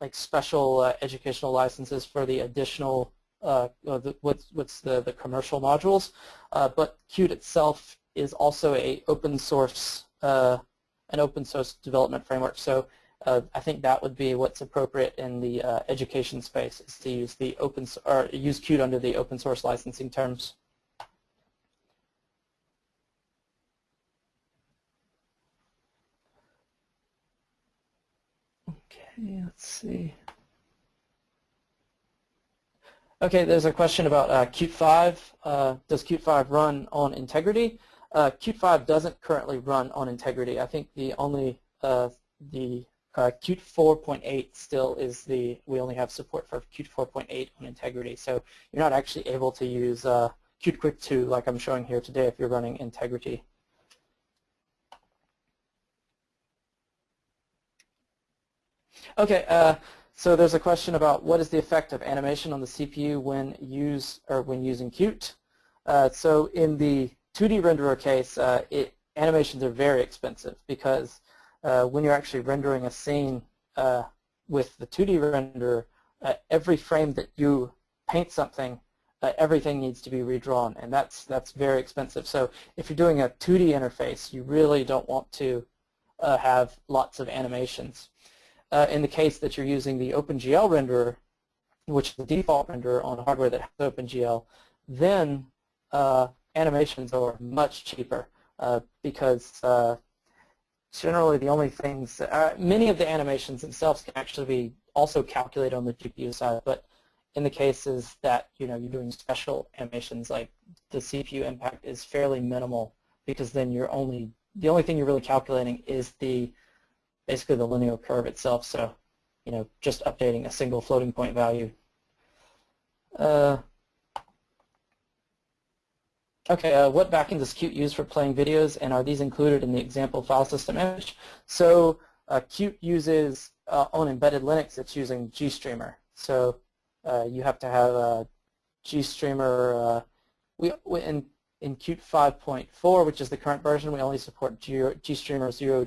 like special uh, educational licenses for the additional the, what's, what's the, the commercial modules, but Qt itself is also a open source, an open source development framework. So I think that would be what's appropriate in the education space is to use the open or use Qt under the open source licensing terms. Okay, let's see. Okay, there's a question about uh, Qt 5. Uh, does Qt 5 run on Integrity? Uh, Qt 5 doesn't currently run on Integrity. I think the only uh, the uh, Qt 4.8 still is the we only have support for Qt 4.8 on Integrity. So you're not actually able to use uh, Qt Quick 2 like I'm showing here today if you're running Integrity. Okay, uh, so there's a question about what is the effect of animation on the CPU when use or when using Qt. Uh, so in the 2D renderer case, uh, it, animations are very expensive because uh, when you're actually rendering a scene uh, with the 2D renderer, uh, every frame that you paint something, everything needs to be redrawn, and that's that's very expensive. So if you're doing a 2D interface, you really don't want to have lots of animations uh, in the case that you're using the OpenGL renderer, which is the default renderer on hardware that has OpenGL, then uh, animations are much cheaper uh, because uh, generally the only things, uh, many of the animations themselves can actually be also calculated on the GPU side, but in the cases that you know you're doing special animations like the CPU impact is fairly minimal because then you're only the only thing you're really calculating is the basically the linear curve itself. So, you know, just updating a single floating point value. Uh, okay, uh, what backend does Qt use for playing videos, and are these included in the example file system image? So uh, Qt uses, uh, on embedded Linux, it's using GStreamer. So uh, you have to have a GStreamer. Uh, we, we in, in Qt 5.4, which is the current version, we only support GStreamer 0.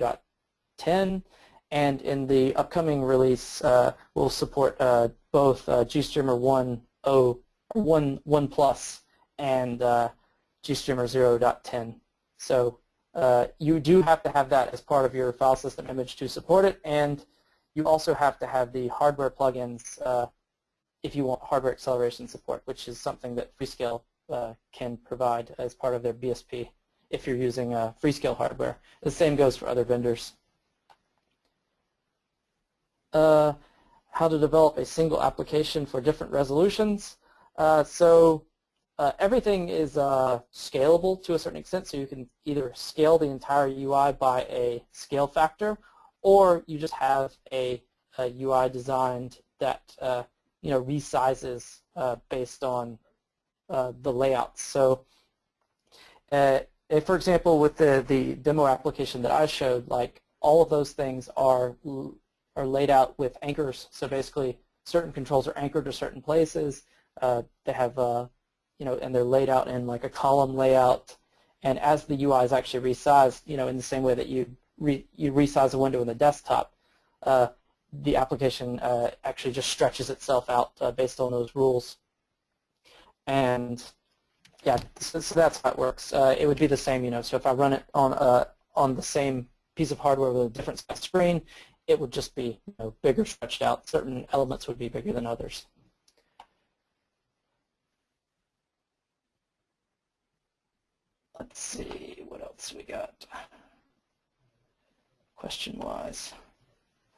10, and in the upcoming release, uh, we'll support uh, both uh, GStreamer 1.0, 1, 1 Plus and uh, GStreamer 0.10. So uh, you do have to have that as part of your file system image to support it, and you also have to have the hardware plugins uh, if you want hardware acceleration support, which is something that Freescale uh, can provide as part of their BSP if you're using Freescale hardware. The same goes for other vendors uh, how to develop a single application for different resolutions. Uh, so uh, everything is uh, scalable to a certain extent, so you can either scale the entire UI by a scale factor, or you just have a, a UI designed that uh, you know resizes based on the layouts. So for example, with the, the demo application that I showed, like all of those things are are laid out with anchors. So basically, certain controls are anchored to certain places. Uh, they have, uh, you know, and they're laid out in like a column layout. And as the UI is actually resized, you know, in the same way that you re you resize a window in the desktop, uh, the application uh, actually just stretches itself out uh, based on those rules. And yeah, so, so that's how it works. Uh, it would be the same, you know. So if I run it on on the same piece of hardware with a different screen, it would just be you know, bigger stretched out. Certain elements would be bigger than others. Let's see, what else we got question-wise.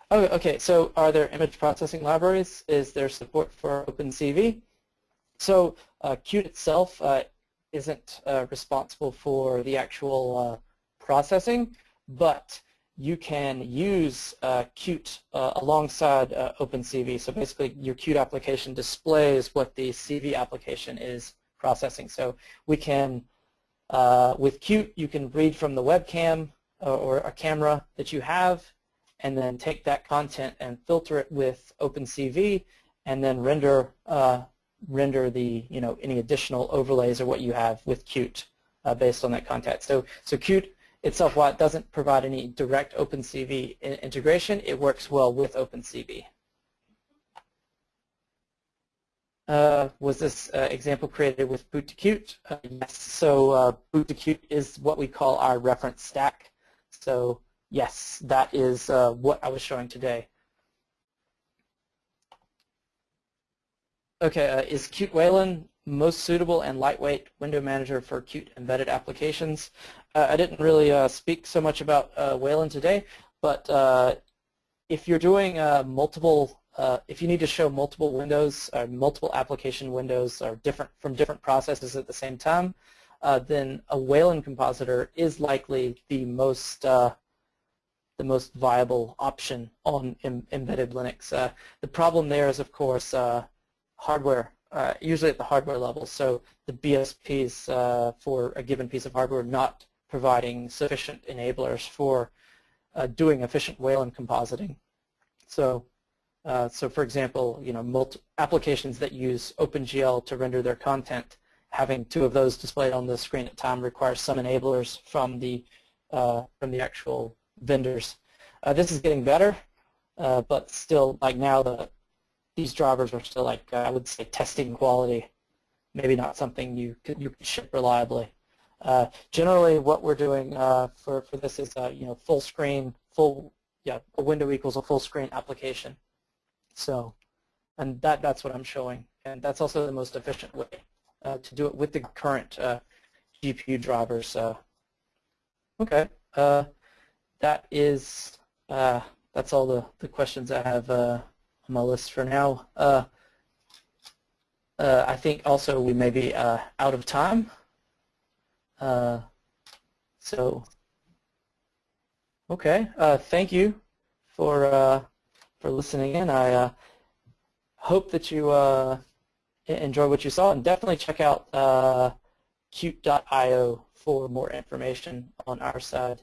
Oh, okay, so are there image processing libraries? Is there support for OpenCV? So uh, Qt itself uh, isn't uh, responsible for the actual uh, processing, but you can use uh, Qt uh, alongside uh, OpenCV. So basically your Qt application displays what the CV application is processing. So we can, uh, with Qt, you can read from the webcam uh, or a camera that you have and then take that content and filter it with OpenCV and then render uh, render the you know any additional overlays or what you have with Qt based on that content. So so Qt itself, while it doesn't provide any direct OpenCV integration, it works well with OpenCV. Uh, was this uh, example created with boot to Qt? Uh, yes. So uh, boot to Qt is what we call our reference stack. So yes, that is uh, what I was showing today. Okay, uh, is Qt Wayland most suitable and lightweight window manager for Qt embedded applications? I didn't really speak so much about Wayland today, but if you're doing multiple uh, if you need to show multiple windows or uh, multiple application windows or different from different processes at the same time, uh, then a Wayland compositor is likely the most uh, the most viable option on Im embedded Linux. Uh, the problem there is, of course, hardware, usually at the hardware level. So the BSPs for a given piece of hardware not providing sufficient enablers for doing efficient Wayland compositing. So uh, so for example, you know, applications that use OpenGL to render their content, having two of those displayed on the screen at time requires some enablers from the uh, from the actual vendors. Uh, this is getting better, uh, but still, like now, the these drivers are still like uh, I would say testing quality. Maybe not something you could, you could ship reliably. Generally, what we're doing for for this is you know full screen, full yeah, a window equals a full screen application. So, and that that's what I'm showing, and that's also the most efficient way uh, to do it with the current uh, GPU drivers. Uh, okay, uh, that is uh, that's all the the questions I have uh, on my list for now. I think also we may be out of time. So, okay, thank you for for listening in. I uh, hope that you uh, enjoy what you saw, and definitely check out uh, Qt.io for more information on our side.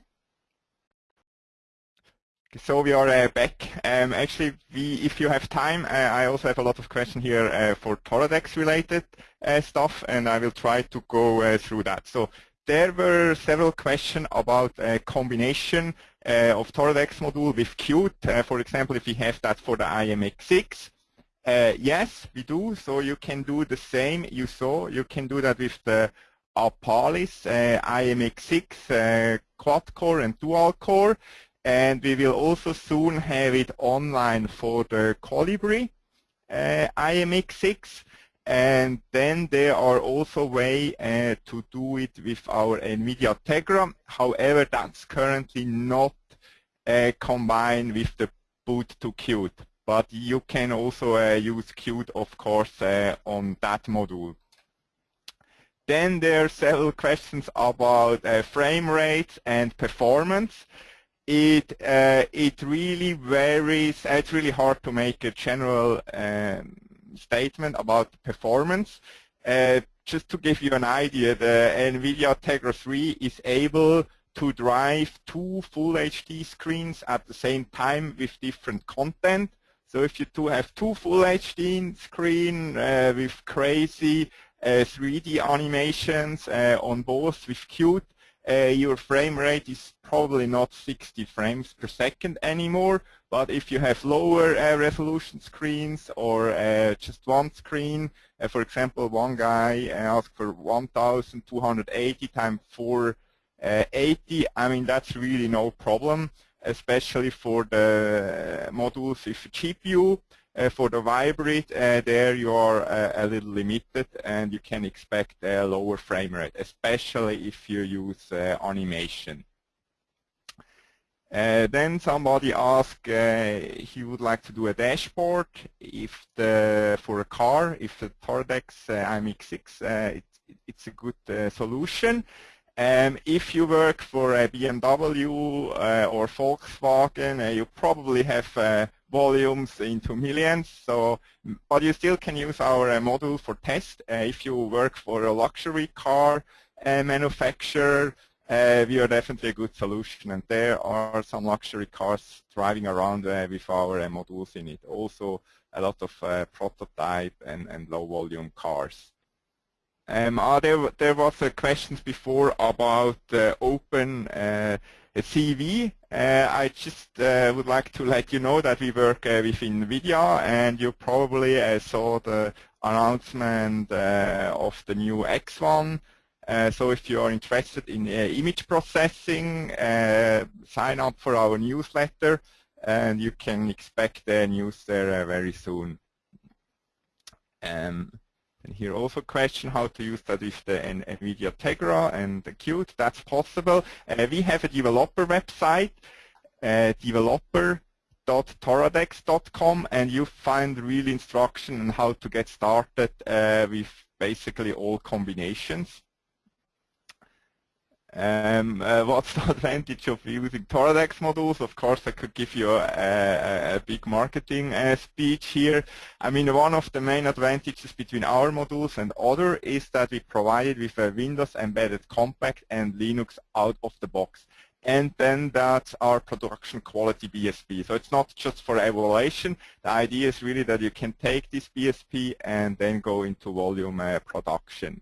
So we are uh, back. Um, actually, we, if you have time, uh, I also have a lot of questions here uh, for Toradex related uh, stuff, and I will try to go uh, through that. So there were several questions about a combination uh, of Toradex module with Qt. Uh, for example, if we have that for the IMX6. Uh, yes, we do. So you can do the same you saw. You can do that with the Apalis uh, IMX6 uh, quad-core and dual-core. And we will also soon have it online for the Colibri uh, IMX6. And then there are also ways uh, to do it with our NVIDIA Tegra. However, that's currently not uh, combined with the boot to Qt. But you can also uh, use Qt, of course, uh, on that module. Then there are several questions about uh, frame rate and performance. It uh, it really varies. It's really hard to make a general um, statement about performance. Uh, just to give you an idea, the NVIDIA Tegra 3 is able to drive two full HD screens at the same time with different content. So if you do have two full HD screen uh, with crazy uh, 3D animations uh, on both with Qt, uh, your frame rate is probably not 60 frames per second anymore. But if you have lower uh, resolution screens or uh, just one screen, uh, for example, one guy asked for 1,280 times 480, I mean, that's really no problem, especially for the modules with GPU. Uh, for the Vybrid, uh, there you are uh, a little limited and you can expect a lower frame rate, especially if you use animation. Uh, then somebody asked uh, he would like to do a dashboard if the for a car if the Toradex uh, IMX6 it, it's a good solution. Um, if you work for a BMW or Volkswagen, you probably have volumes into millions. So, but you still can use our uh, module for test. Uh, if you work for a luxury car uh, manufacturer, we are definitely a good solution. And there are some luxury cars driving around with our modules in it. Also, a lot of prototype and, and low volume cars. Um, uh, there, there was a questions before about uh, open uh, CV, uh, I just uh, would like to let you know that we work uh, with NVIDIA and you probably uh, saw the announcement of the new X1. Uh, so if you are interested in image processing, sign up for our newsletter and you can expect the news there very soon. Um, here also question how to use that with the NVIDIA Tegra and the Qt. That's possible. Uh, we have a developer website, uh, developer.toradex.com, and you find real instruction on how to get started uh, with basically all combinations. Um, uh, what's the advantage of using Toradex modules? Of course, I could give you a, a, a big marketing uh, speech here. I mean, one of the main advantages between our modules and other is that we provide it with a Windows embedded compact and Linux out of the box. And then that's our production quality BSP. So it's not just for evaluation. The idea is really that you can take this BSP and then go into volume uh, production.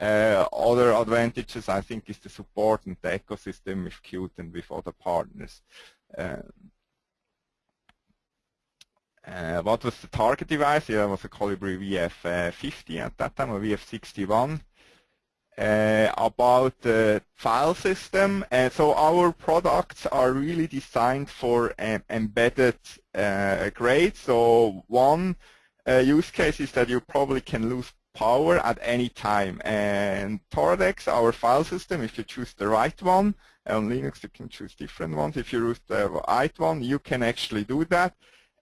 Uh, other advantages, I think, is the support and the ecosystem with Qt and with other partners. Um, uh, what was the target device? Yeah, it was a Colibri VF50 at that time, or VF61. Uh, about the file system. Uh, so our products are really designed for um, embedded uh, grades. So one uh, use case is that you probably can lose power at any time. And Toradex, our file system, if you choose the right one, on Linux you can choose different ones. If you choose the right one, you can actually do that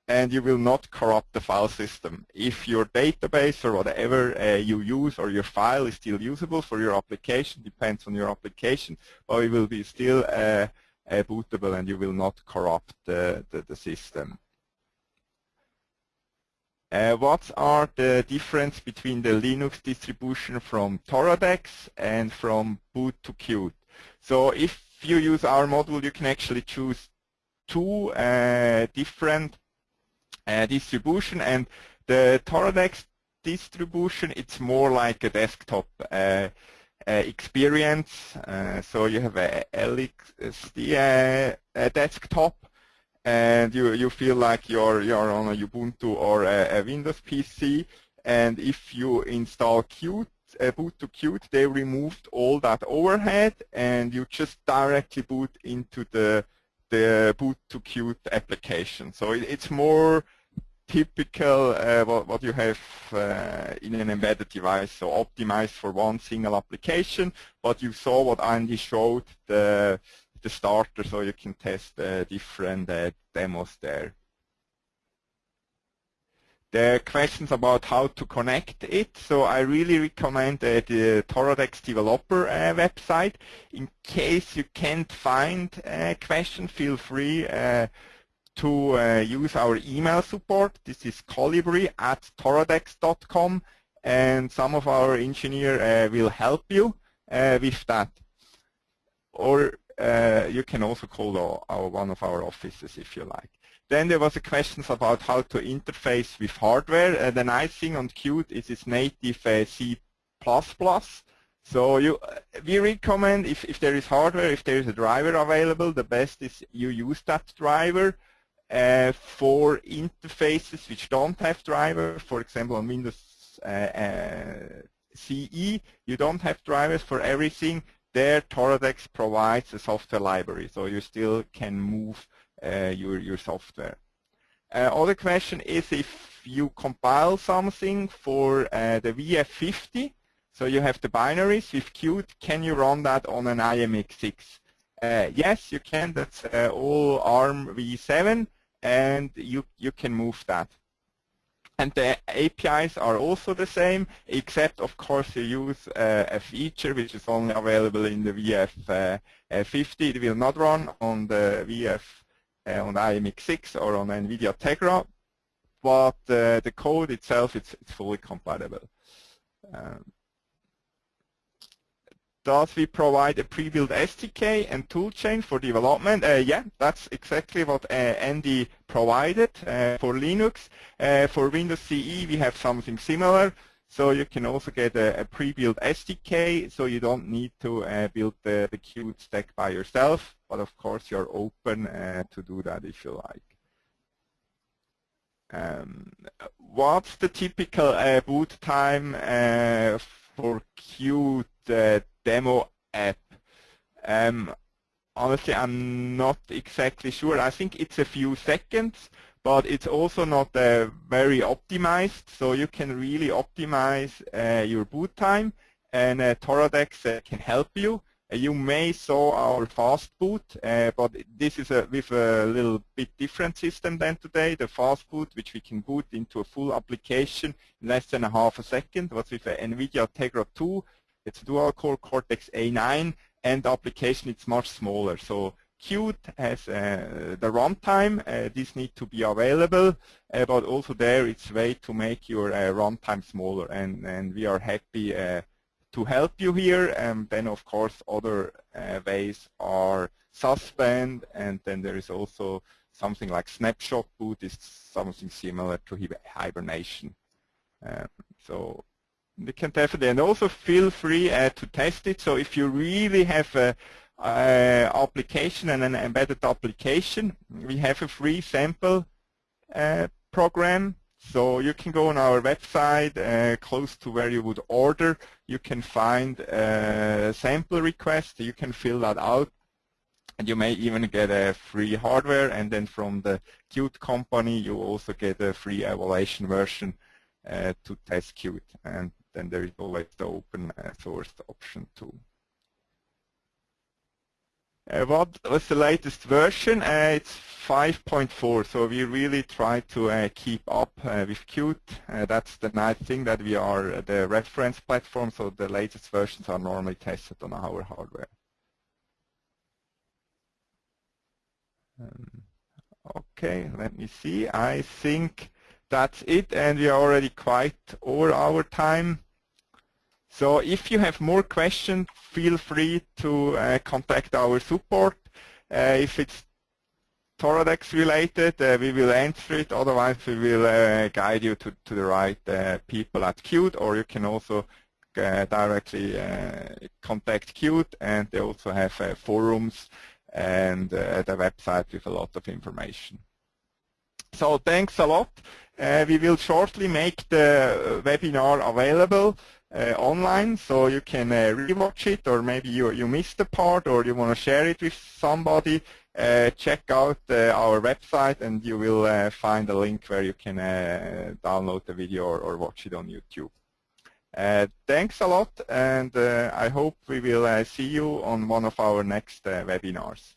and you will not corrupt the file system. If your database or whatever uh, you use or your file is still usable for your application, depends on your application, but it will be still uh, uh, bootable and you will not corrupt the, the system. Uh, what are the difference between the Linux distribution from Toradex and from boot to Qt? So if you use our module, you can actually choose two uh, different uh, distribution and the Toradex distribution, it's more like a desktop uh, uh, experience. Uh, so you have a LXD desktop and you you feel like you're you're on a Ubuntu or a, a Windows PC. And if you install Qt, uh, boot to Qt, they removed all that overhead, and you just directly boot into the the boot to Qt application. So it, it's more typical uh, what, what you have uh, in an embedded device, so optimized for one single application. But you saw what Andy showed, the the starter so you can test uh, different uh, demos there. There are questions about how to connect it, so I really recommend uh, the Toradex developer uh, website. In case you can't find a question, feel free uh, to uh, use our email support. This is colibri at toradex.com and some of our engineer will help you with that. Or uh, you can also call our, our, one of our offices if you like. Then there was a question about how to interface with hardware. Uh, the nice thing on Qt is its native uh, C++. So you, uh, we recommend if, if there is hardware, if there is a driver available, the best is you use that driver. Uh, for interfaces which don't have driver, for example on Windows uh, CE, you don't have drivers for everything there Toradex provides a software library, so you still can move uh, your, your software. Uh, other question is if you compile something for uh, the VF50, so you have the binaries with Qt, can you run that on an IMX6? Uh, yes, you can. That's uh, all ARM v7, and you, you can move that. And the APIs are also the same, except of course you use uh, a feature which is only available in the VF50. Uh, it will not run on the VF uh, on IMX6 or on NVIDIA Tegra, but uh, the code itself it's, it's fully compatible. Um, does we provide a pre-built SDK and toolchain for development? Uh, yeah, that's exactly what uh, Andy provided uh, for Linux. Uh, for Windows CE, we have something similar. So you can also get a, a pre-built SDK, so you don't need to uh, build the, the Qt stack by yourself, but of course you're open uh, to do that if you like. Um, what's the typical boot time for Qt uh, demo app? Um, honestly, I'm not exactly sure. I think it's a few seconds, but it's also not uh, very optimized, so you can really optimize uh, your boot time, and uh, Toradex uh, can help you. Uh, you may saw our fast boot, uh, but this is a, with a little bit different system than today. The fast boot, which we can boot into a full application in less than a half a second, was with an NVIDIA Tegra 2. It's dual-core Cortex A9, and the application it's much smaller. So Qt has uh, the runtime. Uh, this needs to be available, uh, but also there it's way to make your uh, runtime smaller, and, and we are happy uh, to help you here. And then, of course, other uh, ways are suspend, and then there is also something like snapshot boot is something similar to hibernation. Um, so you can definitely, and also feel free to test it. So if you really have a uh, application and an embedded application. We have a free sample uh, program. So you can go on our website uh, close to where you would order. You can find a sample request. You can fill that out. And you may even get a free hardware. And then from the Qt company, you also get a free evaluation version uh, to test Qt. And then there is always the open source option too. Uh, what was the latest version? Uh, it's 5.4, so we really try to uh, keep up uh, with Qt. Uh, that's the nice thing that we are the reference platform, so the latest versions are normally tested on our hardware. Um, okay, let me see. I think that's it, and we are already quite over our time. So if you have more questions, feel free to uh, contact our support. Uh, if it's Toradex related, uh, we will answer it. Otherwise, we will uh, guide you to, to the right uh, people at Qt, or you can also uh, directly contact Qt, and they also have forums and the website with a lot of information. So thanks a lot. we will shortly make the webinar available. Uh, online so you can uh, rewatch it or maybe you, you missed a part or you want to share it with somebody uh, check out uh, our website and you will uh, find a link where you can uh, download the video or, or, watch it on YouTube. thanks a lot and I hope we will see you on one of our next webinars.